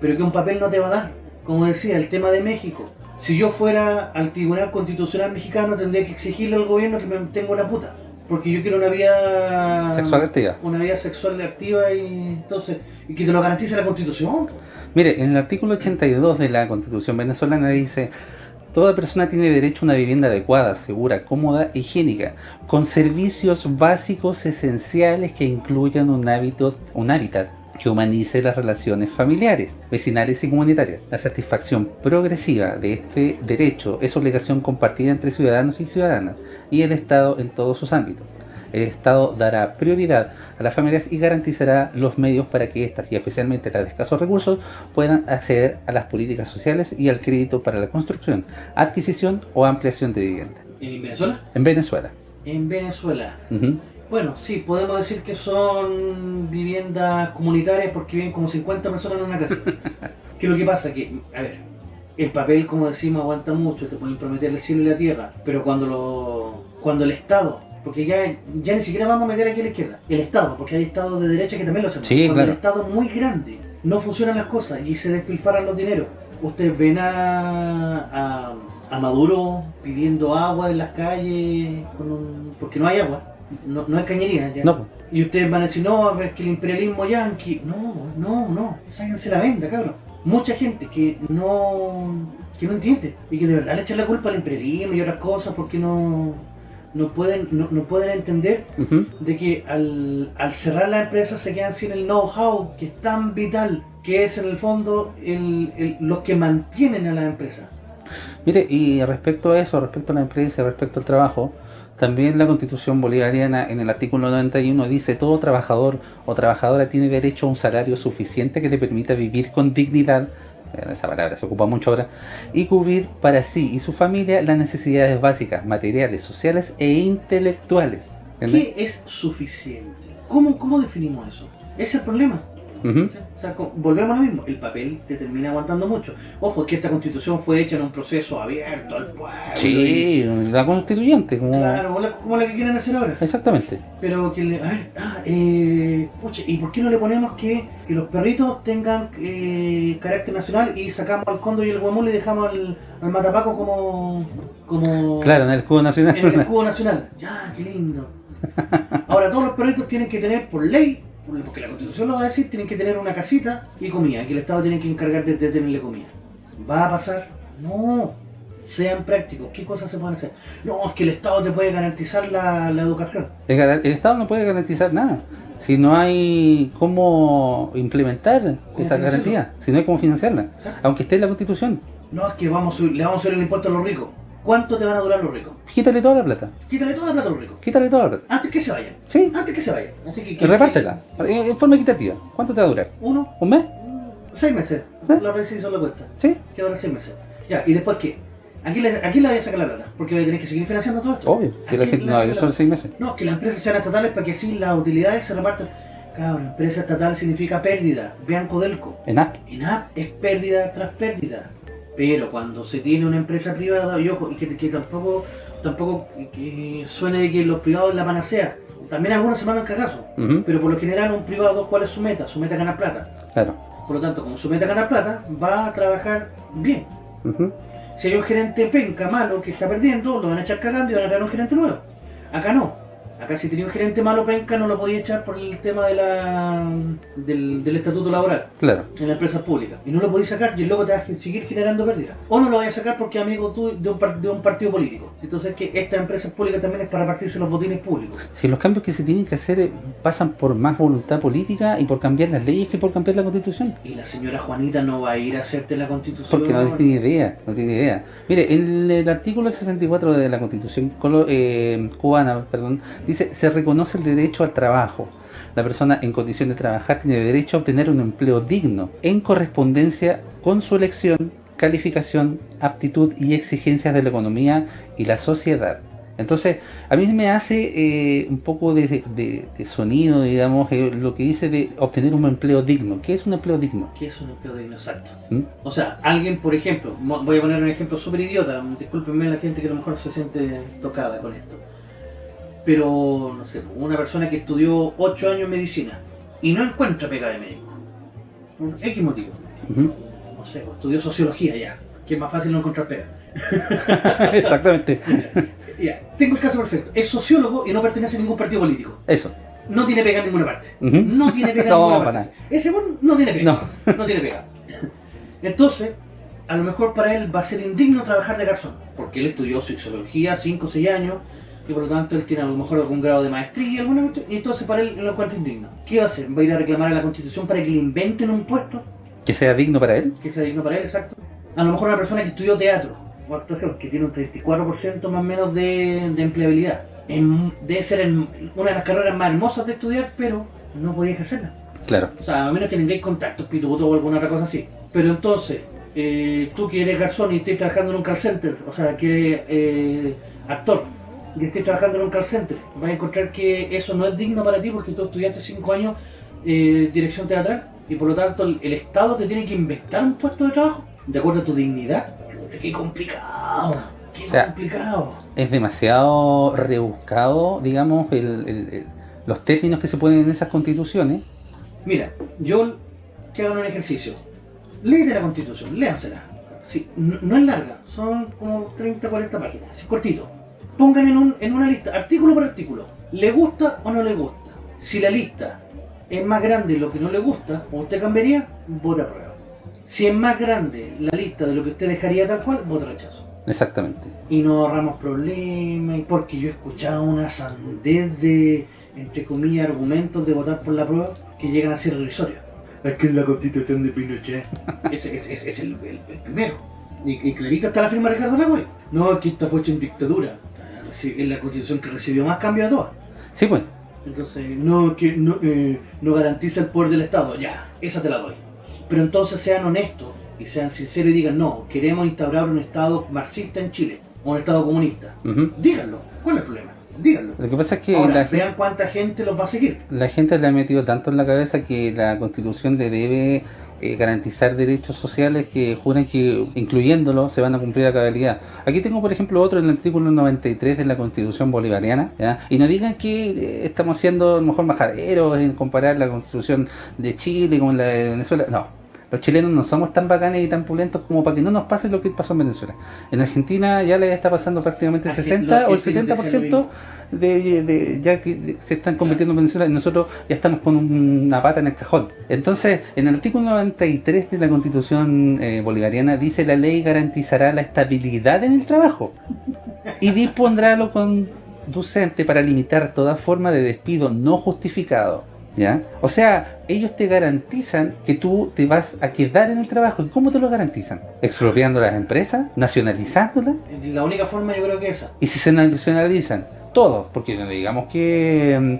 pero que un papel no te va a dar. Como decía, el tema de México. Si yo fuera al Tribunal Constitucional Mexicano, tendría que exigirle al gobierno que me tenga una puta. Porque yo quiero una vida Sexual activa. una vida sexual activa y entonces y que te lo garantice la Constitución. Mire, en el artículo 82 de la Constitución venezolana dice Toda persona tiene derecho a una vivienda adecuada, segura, cómoda, higiénica, con servicios básicos esenciales que incluyan un, hábito, un hábitat que humanice las relaciones familiares, vecinales y comunitarias. La satisfacción progresiva de este derecho es obligación compartida entre ciudadanos y ciudadanas y el Estado en todos sus ámbitos. El Estado dará prioridad a las familias y garantizará los medios para que éstas, y especialmente las de escasos recursos, puedan acceder a las políticas sociales y al crédito para la construcción, adquisición o ampliación de vivienda. ¿En Venezuela? En Venezuela. En Venezuela. Bueno, sí, podemos decir que son viviendas comunitarias porque viven como 50 personas en una casa. ¿Qué es lo que pasa? Que, a ver, el papel, como decimos, aguanta mucho, te pueden prometer el cielo y la tierra, pero cuando lo, cuando el Estado, porque ya, ya ni siquiera vamos a meter aquí a la izquierda, el Estado, porque hay Estados de derecha que también lo hacen. Sí, cuando claro. el Estado es muy grande, no funcionan las cosas y se despilfarran los dineros. Ustedes ven a, a, a Maduro pidiendo agua en las calles con un- porque no hay agua, no, no hay cañería. ya. No, Y ustedes van a decir, no, pero es que el imperialismo yanqui. No, no, no, sáquense la venda, cabrón. Mucha gente que no que no entiende y que de verdad le echan la culpa al imperialismo y otras cosas porque no, no, pueden, no, no pueden entender de que al, al cerrar la empresa se quedan sin el know-how que es tan vital, que es en el fondo el, el- los que mantienen a la empresa. Mire, y respecto a eso, respecto a la empresa, respecto al trabajo, también la constitución bolivariana en el artículo 91 dice todo trabajador o trabajadora tiene derecho a un salario suficiente que le permita vivir con dignidad, esa palabra se ocupa mucho ahora, y cubrir para sí y su familia las necesidades básicas, materiales, sociales e intelectuales. ¿Qué es suficiente? ¿Cómo, cómo definimos eso? Es el problema. Ujú. O sea, volvemos a lo mismo, el papel te termina aguantando mucho. Ojo, es que esta constitución fue hecha en un proceso abierto al pueblo. y- Sí, la constituyente, como... Claro, como la, como la que quieren hacer ahora. Exactamente. Pero que le... A ver, ah, eh, pucha, ¿y por qué no le ponemos que, que los perritos tengan eh, carácter nacional y sacamos al cóndor y el guamul y dejamos al, al matapaco como... como Claro, en el escudo nacional. en el escudo nacional. Ya, qué lindo. Ahora, todos los perritos tienen que tener, por ley, porque la constitución lo va a decir, tienen que tener una casita y comida, que el Estado tiene que encargar de, de tenerle comida. ¿Va a pasar? No. Sean prácticos. ¿Qué cosas se pueden hacer? No, es que el Estado te puede garantizar la, la educación. El, Estado no puede garantizar nada. Si no hay cómo implementar esa garantía, si no hay cómo financiarla, aunque esté en la Constitución, No, es que vamos le vamos a subir el impuesto a los ricos. ¿Cuánto te van a durar los ricos? quítale toda la plata. Quítale toda la plata a los ricos. Quítale toda la plata. Antes que se vayan. Sí, Antes que se vayan. Así que, y que- repártela, en en forma equitativa. ¿Cuánto te va a durar? Uno, ¿Un mes? seis meses. ¿Eh? La vez se hizo la cuenta. Sí, que ahora seis meses. Ya, ¿y después qué? Aquí le, aquí le voy a sacar la plata, porque voy a tener que seguir financiando todo esto. obvio. Si la gente, no, la son seis meses. No, que las empresas sean estatales para que así las utilidades se repartan. Cabrón, empresa estatal significa pérdida. Vean Codelco. En app. ENAP es pérdida tras pérdida. Pero cuando se tiene una empresa privada, y ojo, y que, que tampoco, tampoco que suene de que los privados la panacea. También algunos se mandan cagazo. Ujú, Pero por lo general un privado, ¿cuál es su meta? Su meta es ganar plata. Claro. Por lo tanto, como su meta es ganar plata, va a trabajar bien. Si hay un gerente penca malo que está perdiendo, lo van a echar cagando y van a traer un gerente nuevo. Acá no. Acá si tenía un gerente malo penca no lo podía echar por el tema de la, del, del estatuto laboral Claro. en la empresa pública. Y no lo podéis sacar y el loco te va a seguir generando pérdidas. O no lo vais a sacar porque amigo tú de un, par- de un partido político. Entonces que esta empresa pública también es para partirse los botines públicos. Si los cambios que se tienen que hacer eh, pasan por más voluntad política y por cambiar las leyes que por cambiar la constitución. Y la señora Juanita no va a ir a hacerte la constitución. Porque no tiene idea, no tiene idea. Mire, en el artículo 64 de la Constitución eh, cubana, perdón, dice, se reconoce el derecho al trabajo. La persona en condición de trabajar tiene derecho a obtener un empleo digno, en correspondencia con su elección, calificación, aptitud y exigencias de la economía y la sociedad. Entonces, a mí me hace eh, un poco de, de- de sonido, digamos, eh, lo que dice de obtener un empleo digno. ¿Qué es un empleo digno? ¿Qué es un empleo digno exacto? ¿Mm? O sea, alguien, por ejemplo, voy a poner un ejemplo súper idiota, discúlpenme la gente que a lo mejor se siente tocada con esto. Pero, no sé, una persona que estudió 8 años medicina y no encuentra pega de médico. Por X motivo. No sé, o estudió sociología ya, que es más fácil no encontrar pega. Exactamente. Ya, tengo el caso perfecto. Es sociólogo y no pertenece a ningún partido político. Eso. No tiene pega en ninguna parte. No tiene pega en No, ninguna parte. Ese no tiene pega. No. No tiene pega. Entonces, a lo mejor para él va a ser indigno trabajar de garzón, porque él estudió sexología 5 o 6 años y por lo tanto él tiene a lo mejor algún grado de maestría, alguna cuestión, y entonces para él lo encuentra indigno. ¿Qué va a hacer? ¿Va a ir a reclamar a la constitución para que le inventen un puesto Que sea digno para él. que sea digno para él, exacto? A lo mejor una persona que estudió teatro o actuación, que tiene un 34% más o menos de, de empleabilidad. En- debe ser en- una de las carreras más hermosas de estudiar, pero no podía ejercerla. Claro. O sea, a menos que tengáis contactos, pituto o alguna otra cosa así. Pero entonces, eh, tú que eres garzón y estés trabajando en un call center, o sea, que eres eh, actor y estés trabajando en un call center, vas a encontrar que eso no es digno para ti porque tú estudiaste 5 años eh, dirección teatral y por lo tanto el, el Estado te tiene que inventar un puesto de trabajo de acuerdo a tu dignidad. ¡Qué complicado! ¡Qué O sea, complicado! Es demasiado rebuscado, digamos, el- el- el- los términos que se ponen en esas constituciones. Mira, yo que hagan un ejercicio. Léete la constitución, léansela. Sí, no, no es larga, son como 30, 40 páginas, es cortito. Pongan en, un, en una lista, artículo por artículo, ¿le gusta o no le gusta? Si la lista es más grande de lo que no le gusta, o usted cambiaría, vota aprueba. Si es más grande la lista de lo que usted dejaría tal cual, vota rechazo. Exactamente. Y nos ahorramos problemas, porque yo he escuchado una sandez de, entre comillas, argumentos de votar por la prueba que llegan a ser irrisorios. Es que es la constitución de Pinochet. ese es el, el- el primero. Y, y clarito está la firma de Ricardo Lagos. No, aquí está fue hecha en dictadura. Es la constitución que recibió más cambio de todas. Sí, pues. Entonces, no, que no, eh, no garantiza el poder del Estado. Ya, esa te la doy. Pero entonces sean honestos y sean sinceros y digan, no, queremos instaurar un Estado marxista en Chile, o un Estado comunista. Díganlo. ¿Cuál es el problema? Díganlo. Lo que pasa es que Ahora, la, gen- vean cuánta gente los va a seguir. la gente le ha metido tanto en la cabeza que la constitución le debe eh, garantizar derechos sociales que juran que incluyéndolo se van a cumplir a cabalidad. Aquí tengo por ejemplo otro en el artículo 93 de la constitución bolivariana y no digan que eh, estamos siendo a lo mejor majaderos en comparar la constitución de Chile con la de Venezuela. No, los chilenos no somos tan bacanes y tan pulentos como para que no nos pase lo que pasó en Venezuela. En Argentina ya le está pasando prácticamente el Argen- 60 o el los argentinos decían 70% de, de- ya que se están convirtiendo en Venezuela y nosotros ya estamos con una pata en el cajón. Entonces, en el artículo 93 de la Constitución eh, bolivariana dice la ley garantizará la estabilidad en el trabajo y dispondrá lo conducente para limitar toda forma de despido no justificado. ¿Ya? O sea, ellos te garantizan que tú te vas a quedar en el trabajo. ¿Y cómo te lo garantizan? ¿Expropiando las empresas? ¿Nacionalizándolas? La única forma yo creo que esa. Y si se nacionalizan todos, porque digamos que mm,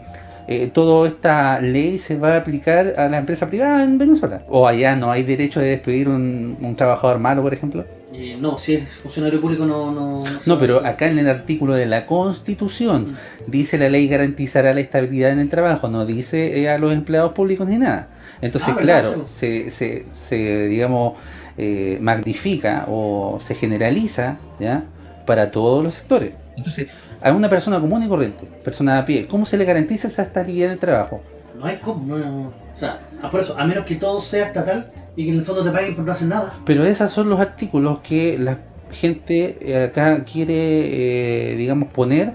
eh, toda esta ley se va a aplicar a la empresa privada en Venezuela. O allá no hay derecho de despedir un, un trabajador malo, por ejemplo. Eh, no, si es funcionario público no... No, No, pero acá en el artículo de la Constitución dice la ley garantizará la estabilidad en el trabajo, no dice eh, a los empleados públicos ni nada. Entonces, Ah, claro, se, se, se, digamos, eh, magnifica o se generaliza ¿ya? para todos los sectores. Entonces, a una persona común y corriente, persona a pie, ¿cómo se le garantiza esa estabilidad en el trabajo? No hay cómo, no, O sea, a por eso, a menos que todo sea estatal y que en el fondo te paguen por no hacer nada. Pero esos son los artículos que la gente eh, acá quiere, eh, digamos, poner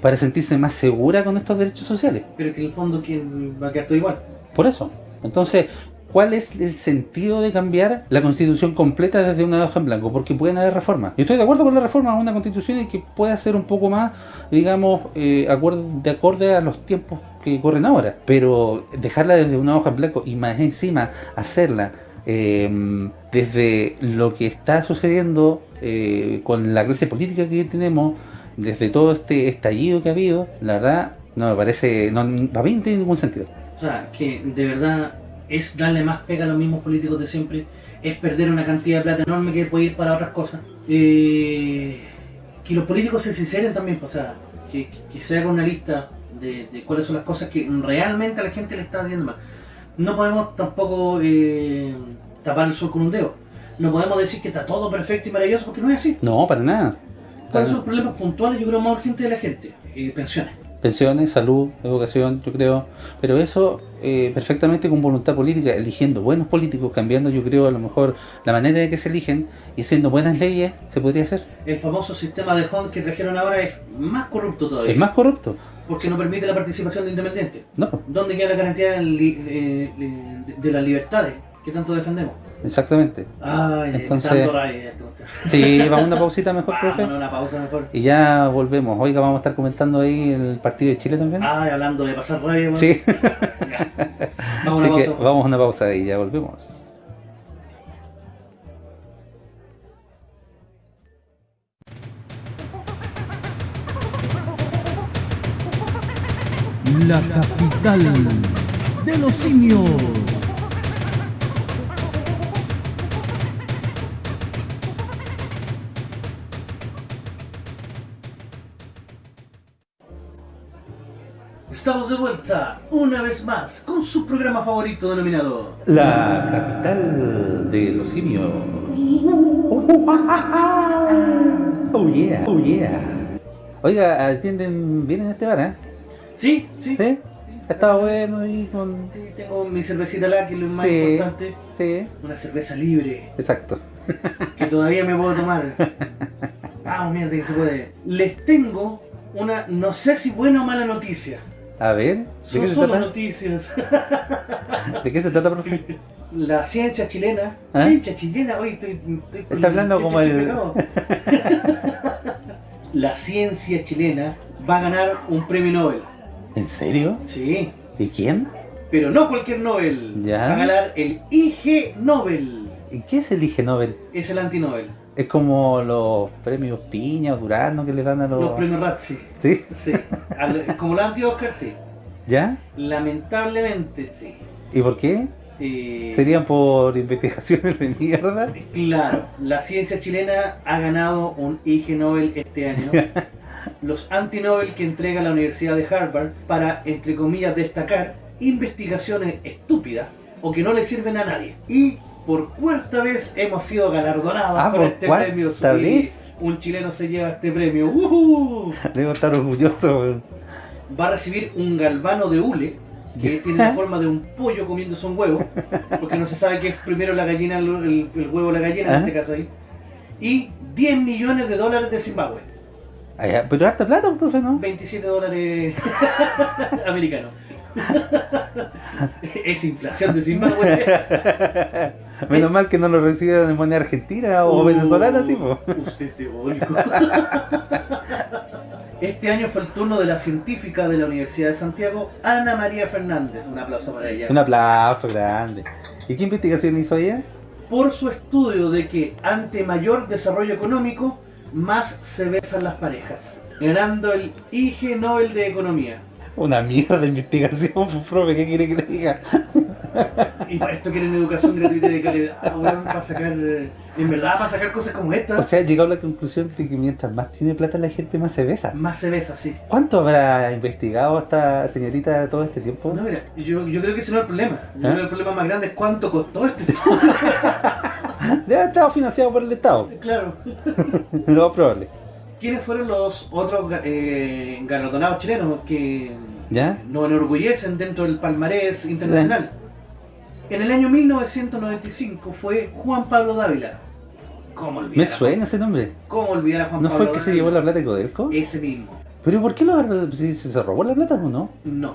para sentirse más segura con estos derechos sociales. Pero que en el fondo ¿quién va a quedar todo igual. Por eso. Entonces, ¿cuál es el sentido de cambiar la constitución completa desde una hoja en blanco? Porque pueden haber reformas. Yo estoy de acuerdo con la reforma a una constitución y que pueda ser un poco más, digamos, eh, de acorde a los tiempos que corren ahora. Pero dejarla desde una hoja en blanco y más encima hacerla eh, desde lo que está sucediendo eh, con la clase política que tenemos, desde todo este estallido que ha habido, la verdad, no me parece, no, para mí no tiene ningún sentido. O sea, que de verdad es darle más pega a los mismos políticos de siempre, es perder una cantidad de plata enorme que puede ir para otras cosas. Eh, que los políticos se sinceren también, pues, o sea, que se haga una lista de, de cuáles son las cosas que realmente a la gente le está haciendo mal. No podemos tampoco eh, tapar el sol con un dedo. No podemos decir que está todo perfecto y maravilloso porque no es así. No, para nada. ¿Cuáles son los problemas puntuales? Yo creo más urgentes de la gente. Eh, pensiones. Pensiones, salud, educación, yo creo. Pero eso eh, perfectamente con voluntad política, eligiendo buenos políticos, cambiando yo creo a lo mejor la manera de que se eligen y haciendo buenas leyes, se podría hacer. El famoso sistema de HON que trajeron ahora es más corrupto todavía. Es más corrupto. Porque no permite la participación de independientes. No, ¿Dónde queda la garantía de, eh, de- las libertades que tanto defendemos? exactamente. Ay, Entonces- tanto raya esto. Sí, vamos a una pausita mejor, profe. Vámonos a una pausa mejor. Y ya volvemos. Oiga, vamos a estar comentando ahí el partido de Chile también. Ay, hablando de pasar raya, bueno. Sí, Ya. Vamos a una pausa. vamos a una pausa y ya volvemos. La capital de los simios. Estamos de vuelta una vez más con su programa favorito denominado La capital de los simios. Oh yeah, oh yeah. Oiga, atienden bien en este bar, ¿eh? Sí, sí. ¿Sí? Ha estado bueno ahí con... Sí, tengo mi cervecita la que es lo más Sí, importante. sí, Una cerveza libre exacto. que todavía me puedo tomar. Vamos, mierda, que se puede. Les tengo una, no sé si buena o mala noticia. A ver, ¿de Son qué se solo trata? noticias. ¿De qué se trata, profe? La ciencia chilena. ¿Ah? Ciencia chilena, hoy estoy, estoy Está hablando como el-. La ciencia chilena va a ganar un premio Nobel. ¿En serio? Sí, ¿Y quién? pero no cualquier Nobel. Ya. Va a ganar el IG Nobel. ¿Y qué es el Ige Nobel? Es el anti-Nobel. Es como los premios Piña o Durano que le dan a los... Los premios Razzie. ¿Sí? Sí. Como los anti-Oscar, sí. ¿Ya? Lamentablemente, sí. ¿Y por qué? Eh, ¿Serían por investigaciones de mierda? Claro, la ciencia chilena ha ganado un IG Nobel este año. Los anti-Nobel que entrega la Universidad de Harvard para, entre comillas, destacar investigaciones estúpidas o que no le sirven a nadie. Y por cuarta vez hemos sido galardonados Ah, con ¿por este premio. Vez? Un chileno se lleva este premio. ¡Uhú! Debo estar orgulloso. Va a recibir un galvano de hule que tiene la forma de un pollo comiéndose un huevo, porque no se sabe qué es primero la gallina, el, huevo o la gallina en Ajá. este caso ahí. Y 10 millones de dólares de Zimbabue. Ah, Pero harta plata, profe, ¿no? 27 dólares americanos. es inflación de Zimbabue. Menos mal que no lo recibieron en moneda argentina o Uh, venezolana, sí, po. Usted es diabólico. Este año fue el turno de la científica de la Universidad de Santiago, Ana María Fernández. Un aplauso para ella. Un aplauso grande. ¿Y qué investigación hizo ella? por su estudio de que ante mayor desarrollo económico, más se besan las parejas, ganando el IG Nobel de Economía. Una mierda de investigación, profe, ¿qué quiere que le diga? Y para esto quieren educación gratuita de calidad, ah, weón, para sacar, eh, en verdad, para sacar cosas como O esta, sea, ha llegado a la conclusión de que mientras más tiene plata la gente, más se besa. más se besa, sí. ¿Cuánto habrá investigado esta señorita todo este tiempo? No, mira, yo, yo creo que ese no es el problema. Yo ¿Ah? creo que el problema más grande es cuánto costó este Debe haber estado financiado por el Estado. Claro. Lo más probable. ¿Quiénes fueron los otros eh, galardonados chilenos que ¿Ya? nos enorgullecen dentro del palmarés internacional? En el año 1995 fue Juan Pablo Dávila. ¿Cómo olvidar? Me suena ese nombre. ¿Cómo olvidar a Juan ¿No Pablo fue el que se llevó la plata de Codelco? Ese mismo. ¿Pero por qué lo si se robó la plata o no? No.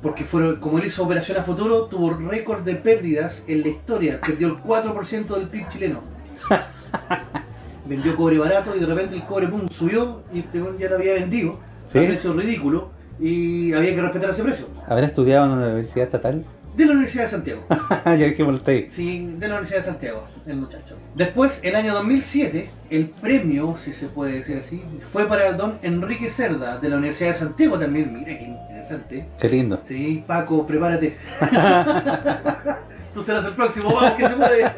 Porque fueron, como él hizo operación a futuro, tuvo récord de pérdidas en la historia. Perdió el 4% del PIB chileno. Vendió cobre barato y de repente el cobre pum, subió y este ya lo había vendido ¿Sí? a precio ridículo y había que respetar ese precio. ¿Habrá estudiado en una universidad estatal? De la Universidad de Santiago. ya hasta ahí. Sí, de la Universidad de Santiago, el muchacho. Después, el año 2007, el premio, si se puede decir así, fue para el don Enrique Cerda, de la Universidad de Santiago también. Mira qué interesante. Qué lindo. Sí, Paco, prepárate. Tú serás el próximo, vamos que se puede.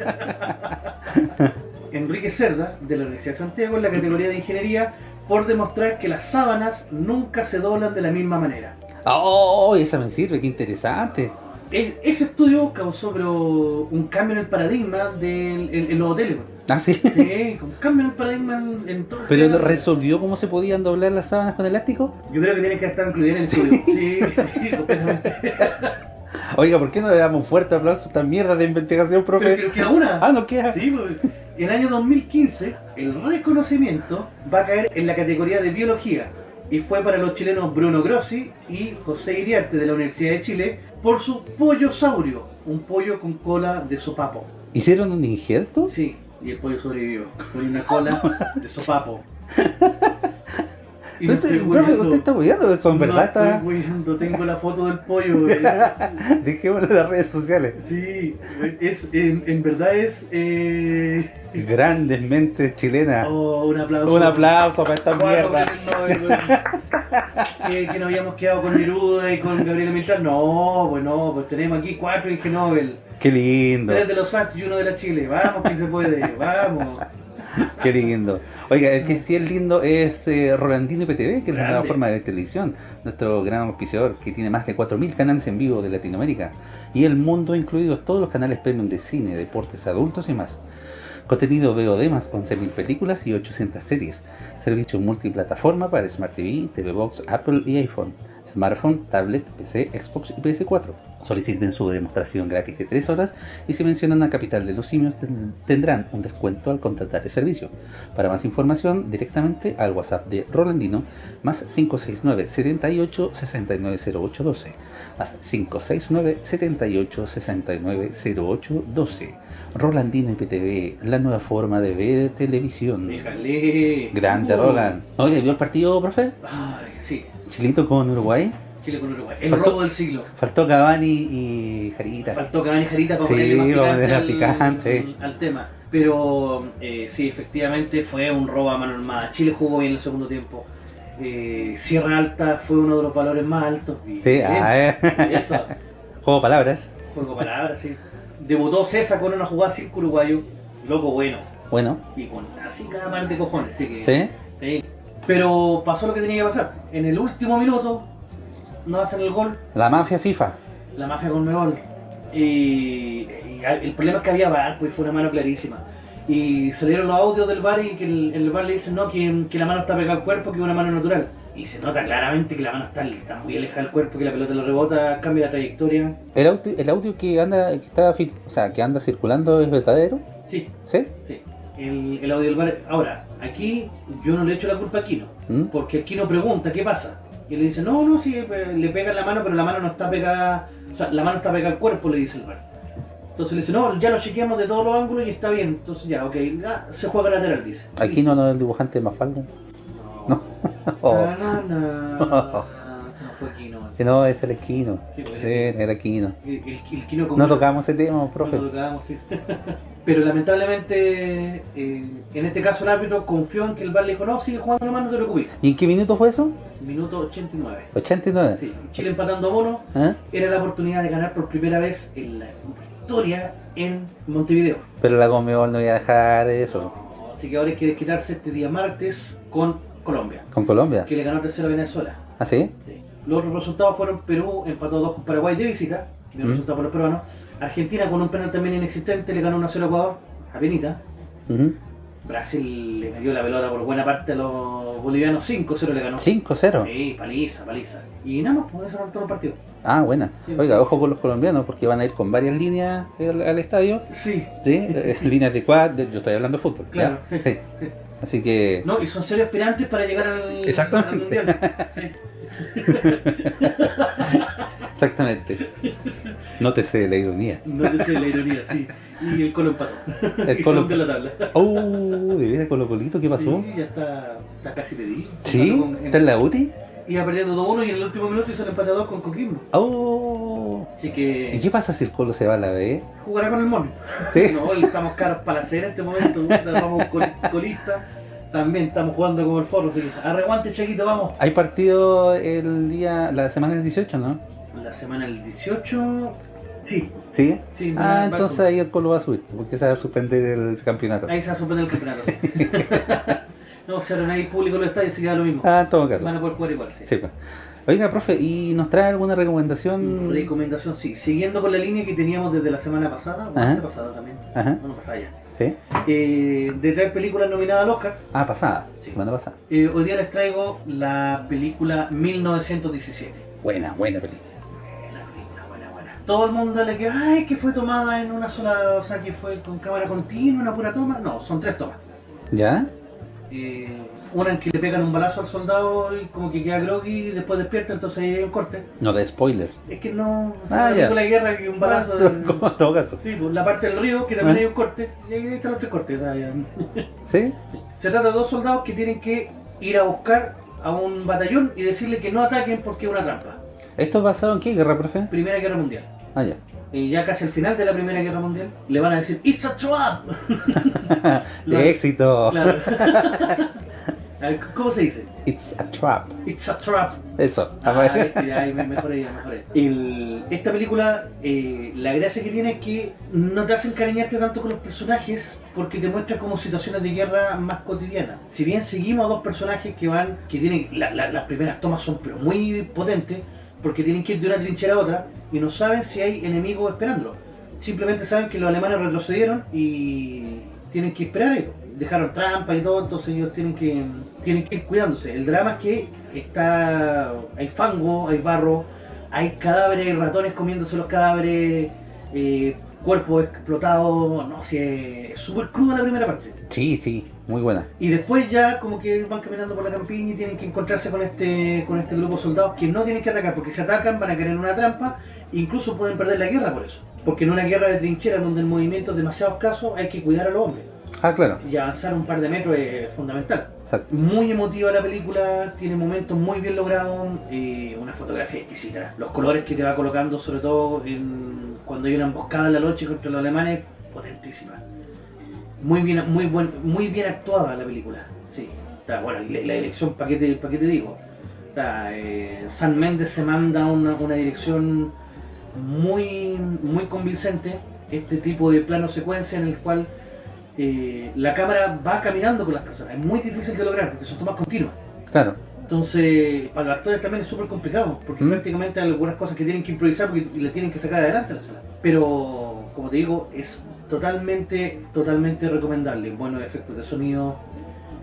Enrique Cerda, de la Universidad de Santiago, en la categoría de ingeniería, por demostrar que las sábanas nunca se doblan de la misma manera. Oh, esa me sirve, qué interesante. Es- ese estudio causó pero, un cambio en el paradigma del, en, en los hoteles. Ah, sí. Sí, un cambio en el paradigma en, en todo Pero resolvió cómo se podían doblar las sábanas con elástico. Yo creo que tiene que estar incluido en el estudio. Sí, sí, completamente. Oiga, ¿por qué no le damos un fuerte aplauso a esta mierda de investigación, Pero profe? que queda una. Ah, no queda. Sí, pues. El año 2015, el reconocimiento va a caer en la categoría de biología y fue para los chilenos Bruno Grossi y José Iriarte de la Universidad de Chile por su pollosaurio, un pollo con cola de sopapo. ¿Hicieron un injerto? Sí, y el pollo sobrevivió con una cola de sopapo. Y No no estoy- profe, usted está hueando, eso en No verdad estoy hueando, tengo la foto del pollo. eh. Dejémoslo en las redes sociales. Sí, es, en, en verdad es... Eh... Grandes mentes chilenas. Oh, un aplauso. Un aplauso para esta mierda. que, que nos habíamos quedado con Neruda y con Gabriela Mistral. No, pues no, pues tenemos aquí cuatro Ig Nobel. Qué lindo, Tres de los Santos y uno de la Chile. Vamos que se puede, vamos. qué lindo. Oiga, el que sí es lindo es eh, Rolandino IPTV, que es la nueva forma de televisión. Nuestro gran auspiciador, que tiene más de 4.000 canales en vivo de Latinoamérica. Y el mundo, incluidos todos los canales premium de cine, deportes, adultos y más. Contenido VOD más 11.000 películas y 800 series. Servicio multiplataforma para Smart TV, TV Box, Apple y iPhone. Smartphone, tablet, PC, Xbox y PS4. Soliciten su demostración gratis de 3 horas y si mencionan a Capital de los Simios ten- tendrán un descuento al contratar el servicio. Para más información, directamente al WhatsApp de Rolandino más 569 78 6908 12 más 569 78 6908 12 Rolandino IPTV, la nueva forma de ver televisión. Déjale. Grande Uh. Roland. Oye, ¿vio el partido, profe? Ay, sí. Chilito con Uruguay. Chile con Uruguay. El Faltó- robo del siglo. Faltó Cavani y Jarita. Faltó Cavani Jarita para Sí, ponerle más picante, al, picante. al tema. Pero eh, sí, efectivamente fue un robo a mano armada. Chile jugó bien el segundo tiempo. Eh, Sierra Alta fue uno de los valores más altos. Sí, ah, eh. Eso, Juego palabras. juego palabras, sí. Debutó César con una jugada circo uruguayo. Loco bueno. Bueno, Y con así cada par de cojones. Así que, ¿sí? sí. Pero pasó lo que tenía que pasar. En el último minuto no hacen el gol. La mafia FIFA. la mafia con Mebol. Y, y el problema es que había VAR, pues fue una mano clarísima. Y salieron los audios del bar y que el, el bar le dicen no, que, que la mano está pegada al cuerpo, que es una mano natural. Y se nota claramente que la mano está, está muy alejada del cuerpo, que la pelota lo rebota, cambia la trayectoria. ¿El audio, el audio que anda que está, o sea, que anda circulando es verdadero? Sí, ¿Sí? sí. El, el audio del bar. Ahora, aquí yo no le echo la culpa a Aquino, ¿Mm? porque Aquino pregunta qué pasa. Y le dice, no, no, sí, eh, le pega en la mano, pero la mano no está pegada, o sea, la mano está pegada al cuerpo, le dice el bar. Entonces le dice, no, ya lo chequeamos de todos los ángulos y está bien. Entonces ya, ok, se juega lateral, dice. Aquí no, no es el dibujante de Mafalda. No. Oh, Na, na, na. Se nos fue que no, es el Esquino. Sí, pues, Sí, era Esquino. El, el, el con- No tocamos ese tema, profe. No tocábamos, sí. Pero lamentablemente, eh, en este caso el árbitro confió en que el bar le dijo, no, sigue jugando nomás, no te preocupes. ¿Y en qué minuto fue eso? Minuto 89. 89. Sí, Chile empatando a mono, ¿Eh? era la oportunidad de ganar por primera vez en la historia en Montevideo. Pero la Conmebol no iba a dejar eso. Así que ahora hay que desquitarse este día martes con Colombia, Con Colombia. que le ganó 3-0 a Venezuela. ¿Ah, sí? Sí. Los otros resultados fueron Perú empató 2 con Paraguay de visita, bien Mm. resultado por los peruanos. Argentina con un penal también inexistente le ganó 1-0 a Ecuador, a penita. Ujú. Brasil le metió la pelota por buena parte a los bolivianos, 5-0 le ganó. 5-0. Sí, paliza, paliza. Y nada más, por eso eran todos los partidos. Ah, buena. Sí, Oiga, sí. ojo con los colombianos porque van a ir con varias líneas al, al estadio. Sí, ¿Sí? Eh, líneas de cuad. Yo estoy hablando de fútbol. ¿ya? claro, sí. Sí. sí. Así que. No, y son serios aspirantes para llegar al, Exactamente. al mundial. Sí. Exactamente. Nótese la ironía. No te sé la ironía, sí. Y el Colo empató. El y Colo- en la tabla. Oh, de veras Colo Colito, ¿qué pasó? Sí, ya está, está casi pedido. ¿Sí? ¿Está en la UTI? Iba perdiendo 2-1 y en el último minuto hizo el 2 con Coquimbo. Oh. Así ¿Y que qué pasa si el Colo se va a la B? jugará con el mono. ¿Sí? No, y estamos caros para hacer en este momento. Vamos col- colista. También estamos jugando como el foro. Así que arreguante, Chequito, vamos. Hay partido el día, la semana del 18, ¿no? La semana del 18. Sí, ¿Sí? sí. va- Ah, entonces con- ahí el Colo va a subir, porque se va a suspender el campeonato. Ahí se va a suspender el campeonato. sí. No, si ahora no hay público en los estadios, se queda lo mismo. Ah, en todo caso. Van a poder jugar igual, sí. Sí, pues. Oiga, profe, ¿y nos trae alguna recomendación? Recomendación, sí. Siguiendo con la línea que teníamos desde la semana pasada, o la pasada también, Ajá. no, no pasada ya, ¿Sí? eh, de traer películas nominadas al Oscar, Ah, pasada. Sí. Semana pasada. eh, hoy día les traigo la película 1917. Buena, buena película. Buena película, buena, buena. Todo el mundo le que, ay, que fue tomada en una sola, o sea, que fue con cámara continua, una pura toma. No, son tres tomas. ¿Ya? Eh, una en que le pegan un balazo al soldado y como que queda groggy y después despierta, entonces ahí hay un corte. No de spoilers. Es que no, Ah, ya. de guerra que un balazo... Ah, en- como en todo caso. Sí, pues la parte del río, que también Ah. hay un corte, y ahí están los tres cortes. ¿Sí? Se trata de dos soldados que tienen que ir a buscar a un batallón y decirle que no ataquen porque es una trampa. ¿Esto es basado en qué guerra, profe? Primera Guerra Mundial. Ah, ya. Y ya casi al final de la Primera Guerra Mundial, le van a decir, ¡It's a trap! Lo- Éxito. Claro. ¿Cómo se dice? It's a trap. It's a trap. Eso. Ah, este, mejoré, mejoré. El- esta película, eh, la gracia que tiene es que no te hace encariñarte tanto con los personajes porque te muestra como situaciones de guerra más cotidianas. Si bien seguimos a dos personajes que van, que tienen, la- la- las primeras tomas son pero muy potentes porque tienen que ir de una trinchera a otra y no saben si hay enemigos esperándolo. Simplemente saben que los alemanes retrocedieron y tienen que esperar ahí. Dejaron trampas y todo, entonces ellos tienen que, tienen que ir cuidándose. El drama es que está hay fango, hay barro, hay cadáveres, ratones comiéndose los cadáveres, eh, cuerpos explotados, no sé, súper cruda la primera parte. Sí, sí. Muy buena. Y después ya como que van caminando por la campiña y tienen que encontrarse con este con este grupo de soldados que no tienen que atacar porque si atacan van a caer en una trampa e incluso pueden perder la guerra por eso. Porque en una guerra de trincheras donde el movimiento es demasiado escaso hay que cuidar a los hombres. Ah, claro. Y avanzar un par de metros es fundamental. Exacto. Muy emotiva la película, tiene momentos muy bien logrados, eh, una fotografía exquisita. Los colores que te va colocando, sobre todo en- cuando hay una emboscada en la noche contra los alemanes, potentísima. Muy bien, muy buen, muy bien actuada la película. Sí. Está, bueno, y la, la dirección, ¿para qué te, pa' qué te digo? Está, eh, San Méndez se manda una, una dirección muy, muy convincente. Este tipo de plano secuencia en el cual eh, la cámara va caminando con las personas. Es muy difícil de lograr porque son tomas continuas. Claro. Entonces, para los actores también es súper complicado, porque Mm. prácticamente hay algunas cosas que tienen que improvisar porque le tienen que sacar adelante a la escena. Pero, como te digo, es totalmente, totalmente recomendable. Buenos efectos de sonido,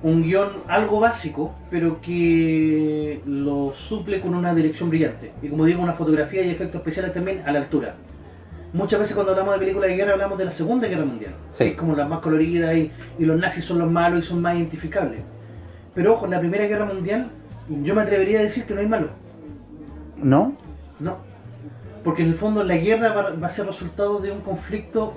un guion algo básico, pero que lo suple con una dirección brillante. Y como digo, una fotografía y efectos especiales también a la altura. Muchas veces cuando hablamos de películas de guerra hablamos de la Segunda Guerra Mundial. Sí. Es como las más coloridas y, y los nazis son los malos y son más identificables. Pero ojo, en la Primera Guerra Mundial yo me atrevería a decir que no hay malos. ¿No? No. Porque en el fondo la guerra va, va a ser resultado de un conflicto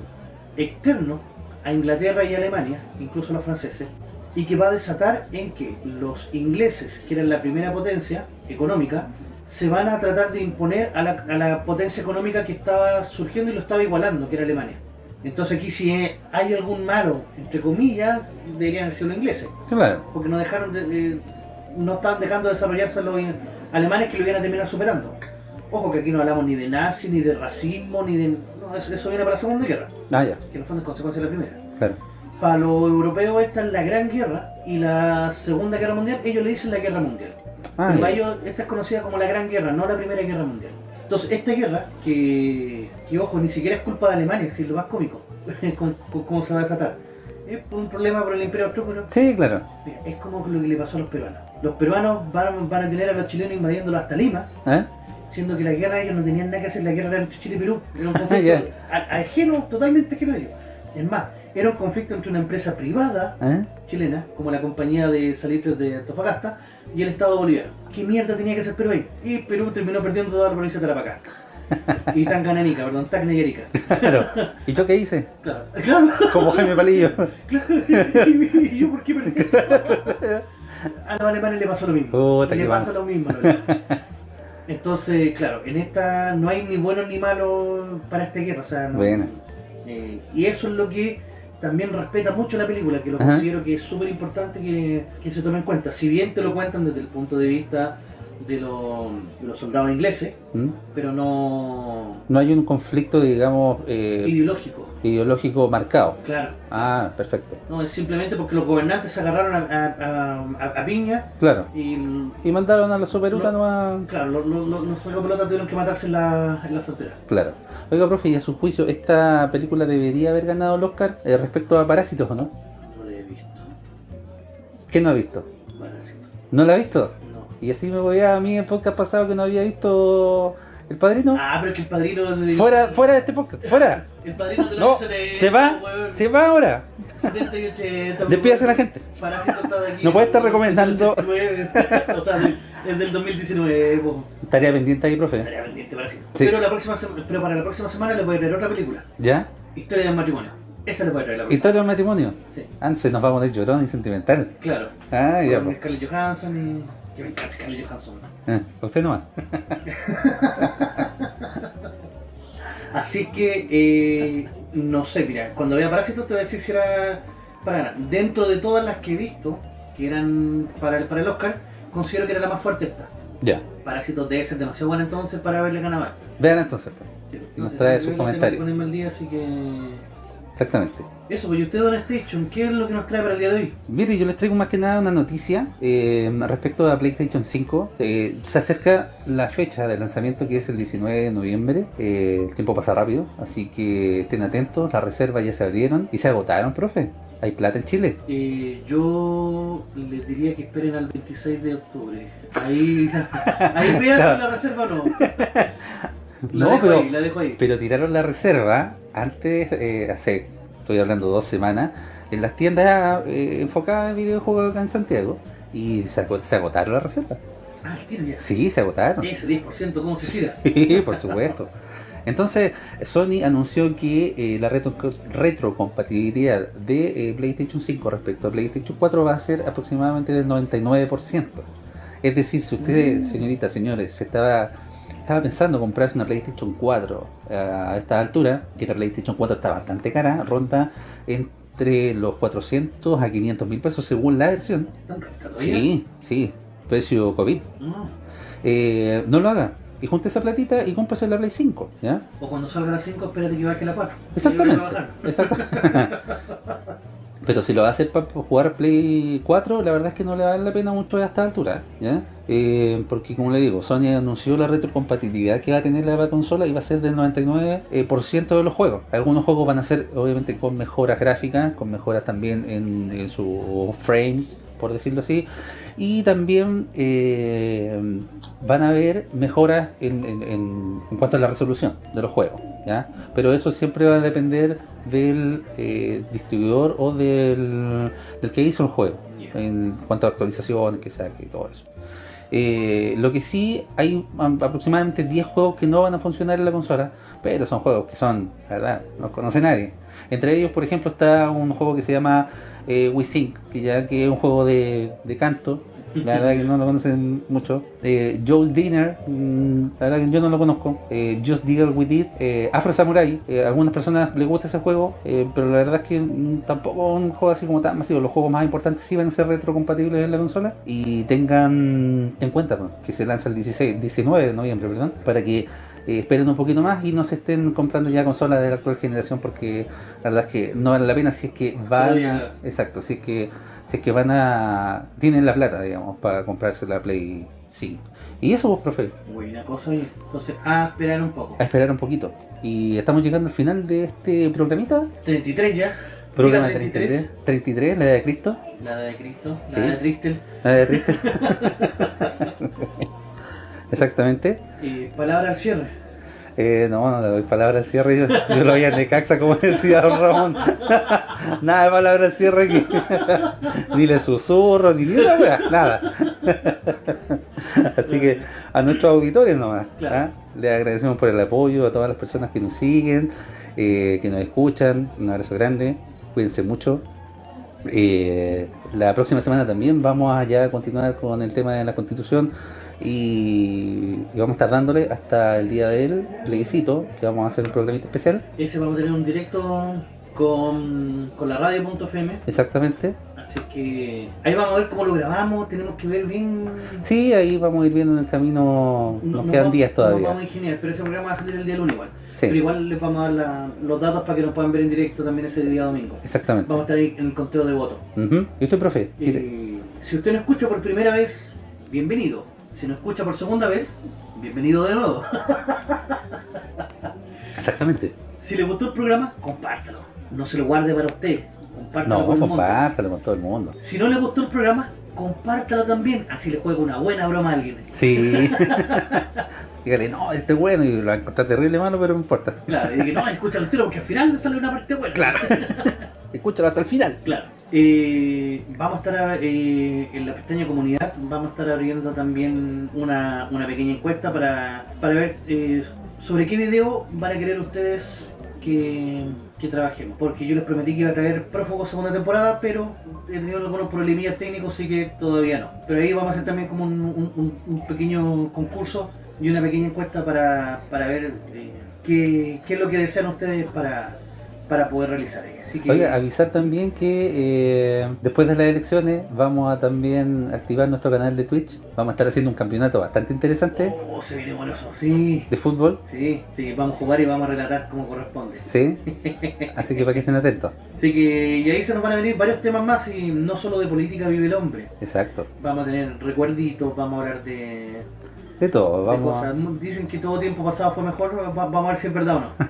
externo a Inglaterra y Alemania, incluso a los franceses, y que va a desatar en que los ingleses, que eran la primera potencia económica, se van a tratar de imponer a la, a la potencia económica que estaba surgiendo y lo estaba igualando, que era Alemania. Entonces aquí si hay algún malo, entre comillas, deberían ser los ingleses Claro. porque no dejaron de, de- no estaban dejando de desarrollarse los alemanes que lo iban a terminar superando. Ojo que aquí no hablamos ni de nazi, ni de racismo, ni de... No, eso, eso viene para la Segunda Guerra, Ah, ya. que en el fondo es consecuencia de la primera. Claro. Para los europeos esta es la Gran Guerra y la Segunda Guerra Mundial, ellos le dicen la Guerra Mundial. Ah, para ya. ellos esta es conocida como la Gran Guerra, no la Primera Guerra Mundial. Entonces, esta guerra, que, que ojo, ni siquiera es culpa de Alemania, es lo más cómico, cómo se va a desatar. Es un problema por el Imperio Austrohúngaro, Sí, claro. Es como lo que le pasó a los peruanos. Los peruanos van, van a tener a los chilenos invadiéndolo hasta Lima, ¿Eh? siendo que la guerra ellos no tenían nada que hacer, la guerra era entre Chile y Perú. Era un conflicto ajeno, totalmente ajeno a ellos. Es más, era un conflicto entre una empresa privada ¿Eh? chilena, como la compañía de salitres de Antofagasta, y el Estado boliviano. ¿Qué mierda tenía que hacer Perú ahí? Y Perú terminó perdiendo toda la provincia de Tarapacá. y Tanganica, perdón, Arica. Claro. ¿Y yo qué hice? Claro, claro. Como Jaime Palillo. ¿Y yo por qué perdí? A los alemanes le pasó lo mismo. Puta, le pasa mal. lo mismo. Entonces, claro, en esta no hay ni buenos ni malos para esta guerra. O sea, no- Buena. eh, y eso es lo que también respeta mucho la película, que lo Ajá. considero que es súper importante que, que se tome en cuenta. Si bien te lo cuentan desde el punto de vista de, los, de los soldados ingleses, ¿Mm? pero no No hay un conflicto, digamos, eh, ideológico, ideológico marcado. claro. Ah, perfecto. No, es simplemente porque los gobernantes se agarraron a, a- a- a piña Claro. y, Y mandaron a No. nomás. claro, los, los, los, los pelotas tuvieron que matarse en la, en la frontera. Claro. Oiga, profe, y a su juicio, ¿esta película debería haber ganado el Oscar eh, respecto a Parásitos o no? No lo he visto. ¿Qué no ha visto? Parásito. ¿No la ha visto? Y así me voy a mí el podcast pasado que no había visto El Padrino. Ah, pero es que el padrino de... Fuera, fuera de este podcast, fuera. El padrino de No, los de- se va, weón, se va ahora. 70 y 80, Despídase a la gente. Aquí. No puede estar recomendando. 89, o sea, es del 2019. po. Tarea pendiente ahí, profe. Estaría pendiente, Parásito. Sí. Pero, la próxima, pero para la próxima semana les voy a traer otra película. ¿Ya? Historia del matrimonio. Esa les voy a traer la próxima. Historia del matrimonio. Sí, Antes nos vamos de llorón y sentimental. claro. Ah, ya, Con. Scarlett Johansson y... Que me encanta Scarlett Johansson. Ah, usted nomás. Así que, eh, no sé, mira, cuando vea Parásitos te voy a decir si era para ganar. Dentro de todas las que he visto, que eran para el, para el Oscar, considero que era la más fuerte esta. Ya. Parásitos debe ser demasiado buena entonces para a esta. Vean entonces, pues. Nos trae sus comentarios. día, así que... Exactamente. Eso, pues y usted, Don Station, ¿qué es lo que nos trae para el día de hoy? Mire, yo les traigo más que nada una noticia eh, respecto a PlayStation 5. Eh, se acerca la fecha de lanzamiento que es el 19 de noviembre. Eh, el tiempo pasa rápido, así que estén atentos. Las reservas ya se abrieron y se agotaron, profe. Hay plata en Chile. Eh, yo les diría que esperen al 26 de octubre. Ahí, ahí vean si la reserva no. No, dejo pero- ahí, la dejo ahí. Pero tiraron la reserva antes, eh, hace, estoy hablando dos semanas, en las tiendas eh, enfocadas en videojuegos acá en Santiago. Y se, ago- se agotaron las reservas. Ah, ¿qué tiene ya? Sí, se agotaron. Ese 10%, ¿cómo se tira? Sí, por supuesto. Entonces, Sony anunció que eh, la retro- retrocompatibilidad de eh, PlayStation 5 respecto a PlayStation 4 va a ser aproximadamente del 99%. Es decir, si usted, Mm. señoritas, señores, se estaba, estaba pensando comprarse una PlayStation 4 a esta altura, que la PlayStation 4 está bastante cara, ronda entre los 400 a 500 mil pesos según la versión. Sí, sí, precio COVID. No. Eh, no lo haga. Y junte esa platita y cómprese la Play 5, ¿ya? O cuando salga la 5, espérate que baje la 4. Exactamente. Y Pero si lo va a hacer para jugar Play 4, la verdad es que no le vale la pena mucho a esta altura, ¿ya? Eh, porque como le digo, Sony anunció la retrocompatibilidad que va a tener la consola y va a ser del 99% eh, por ciento de los juegos. Algunos juegos van a ser obviamente con mejoras gráficas, con mejoras también en, en sus frames, por decirlo así. Y también eh, van a haber mejoras en, en- en- en cuanto a la resolución de los juegos, ¿ya? Pero eso siempre va a depender del eh, distribuidor o del, del que hizo el juego, en cuanto a actualizaciones que saque y todo eso. Eh, lo que sí, hay am- aproximadamente 10 juegos que no van a funcionar en la consola, pero son juegos que son, la verdad, no conoce nadie. Entre ellos, por ejemplo, está un juego que se llama eh, WeSync, que ya que es un juego de, de canto. La verdad que no lo conocen mucho. Eh, Joe's Dinner, mm, la verdad que yo no lo conozco. Eh, Just Deal With It. Eh, Afro Samurai, eh, a algunas personas les gusta ese juego, eh, pero la verdad es que mm, tampoco es un juego así como tan masivo. Los juegos más importantes sí van a ser retrocompatibles en la consola. Y tengan en cuenta pues, que se lanza el 16, 19 de noviembre, perdón, para que eh, esperen un poquito más y no se estén comprando ya consolas de la actual generación porque la verdad es que no vale la pena si es que van a, exacto, si es que si es que van a tienen la plata, digamos, para comprarse la Play 5. Y eso pues, profe, Buena cosa. Entonces, a esperar un poco. a esperar un poquito. Y estamos llegando al final de este programita, 33 ya. programa Diga 33, 33, la edad de Cristo, La de Cristo, la Sí. de Tristel. la edad de Cristo. Exactamente. Y palabra al cierre. Eh, no, no le doy palabra al cierre. Yo, yo lo voy a Necaxa, como decía don Ramón. nada de palabra al cierre aquí. ni le susurro, ni ni una wea, nada. Así que a nuestros auditores nomás. Claro. ¿ah? Le agradecemos por el apoyo a todas las personas que nos siguen, eh, que nos escuchan. Un abrazo grande. Cuídense mucho. Eh, la próxima semana también vamos a ya continuar con el tema de la constitución y, y vamos a estar dándole hasta el día del plebiscito, que vamos a hacer un programita especial, Ese vamos a tener un directo con, con la radio.fm. exactamente. Así que ahí vamos a ver cómo lo grabamos, tenemos que ver bien... Sí, ahí vamos a ir viendo en el camino, No- nos no quedan vamos- días No todavía. vamos a ingeniar, pero ese programa va a salir el día lunes igual. Sí. Pero igual les vamos a dar la- los datos para que nos puedan ver en directo también ese día domingo. Exactamente. Vamos a estar ahí en el conteo de votos. ¿Y usted, profe? Eh, si usted no escucha por primera vez, bienvenido. Si no escucha por segunda vez, bienvenido de nuevo. Exactamente. Si le gustó el programa, compártalo. No se lo guarde para usted. Compártalo No, con compártalo con todo el mundo. Si no le gustó el programa, compártalo también. Así le juega una buena broma a alguien. Sí. Dígale, no, este es bueno y lo va a encontrar terrible malo, pero no importa. Claro, y que no, escúchalo al tiro porque al final le sale una parte buena. Claro. Escúchalo hasta el final. Claro. Eh, vamos a estar eh, en la pestaña comunidad, vamos a estar abriendo también una, una pequeña encuesta para, para ver eh, sobre qué video van a querer ustedes que, que trabajemos. Porque yo les prometí que iba a traer Prófugos segunda temporada, pero he tenido algunos problemillas técnicos, así que todavía no. Pero ahí vamos a hacer también como un, un- un- pequeño concurso y una pequeña encuesta para, para ver eh, qué, qué es lo que desean ustedes para, para poder realizar. ahí. Así que, Oiga, avisar también que eh, después de las elecciones vamos a también activar nuestro canal de Twitch. Vamos a estar haciendo un campeonato bastante interesante Oh, se viene eso, sí. de fútbol. Sí, sí, vamos a jugar y vamos a relatar como corresponde. ¿Sí? Así que para que estén atentos. Así que, y ahí se nos van a venir varios temas más y no solo de política vive el hombre. Exacto. Vamos a tener recuerditos, vamos a hablar de, De todo. de Vamos cosas. a- Dicen que todo tiempo pasado fue mejor, va- vamos a ver si es verdad o no.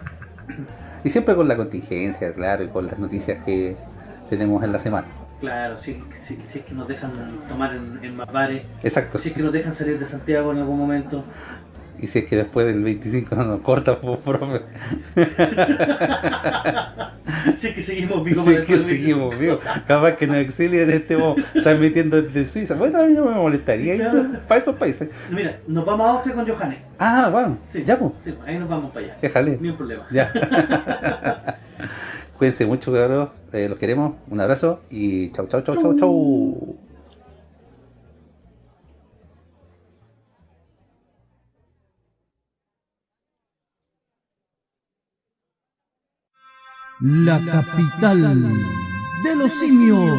Y siempre con la contingencia, claro, y con las noticias que tenemos en la semana. Claro, si, si, si es que nos dejan tomar en, en más bares, Exacto. si es que nos dejan salir de Santiago en algún momento. Y si es que después del 25 no nos corta, pues, profe. si es que seguimos vivos Sí, para que seguimos vivos. Capaz que nos exilien, estemos transmitiendo desde Suiza. Bueno, a mí no me molestaría ir para esos países. 25. Mira, nos vamos a Austria con Johannes. Ah, bueno, Sí, ya pues, sí, ahí nos vamos para allá. déjale. Ni un problema. Ya. Cuídense mucho, cabros. Eh, los queremos. Un abrazo y chau, chau, chau, chau, chau. La capital de los simios.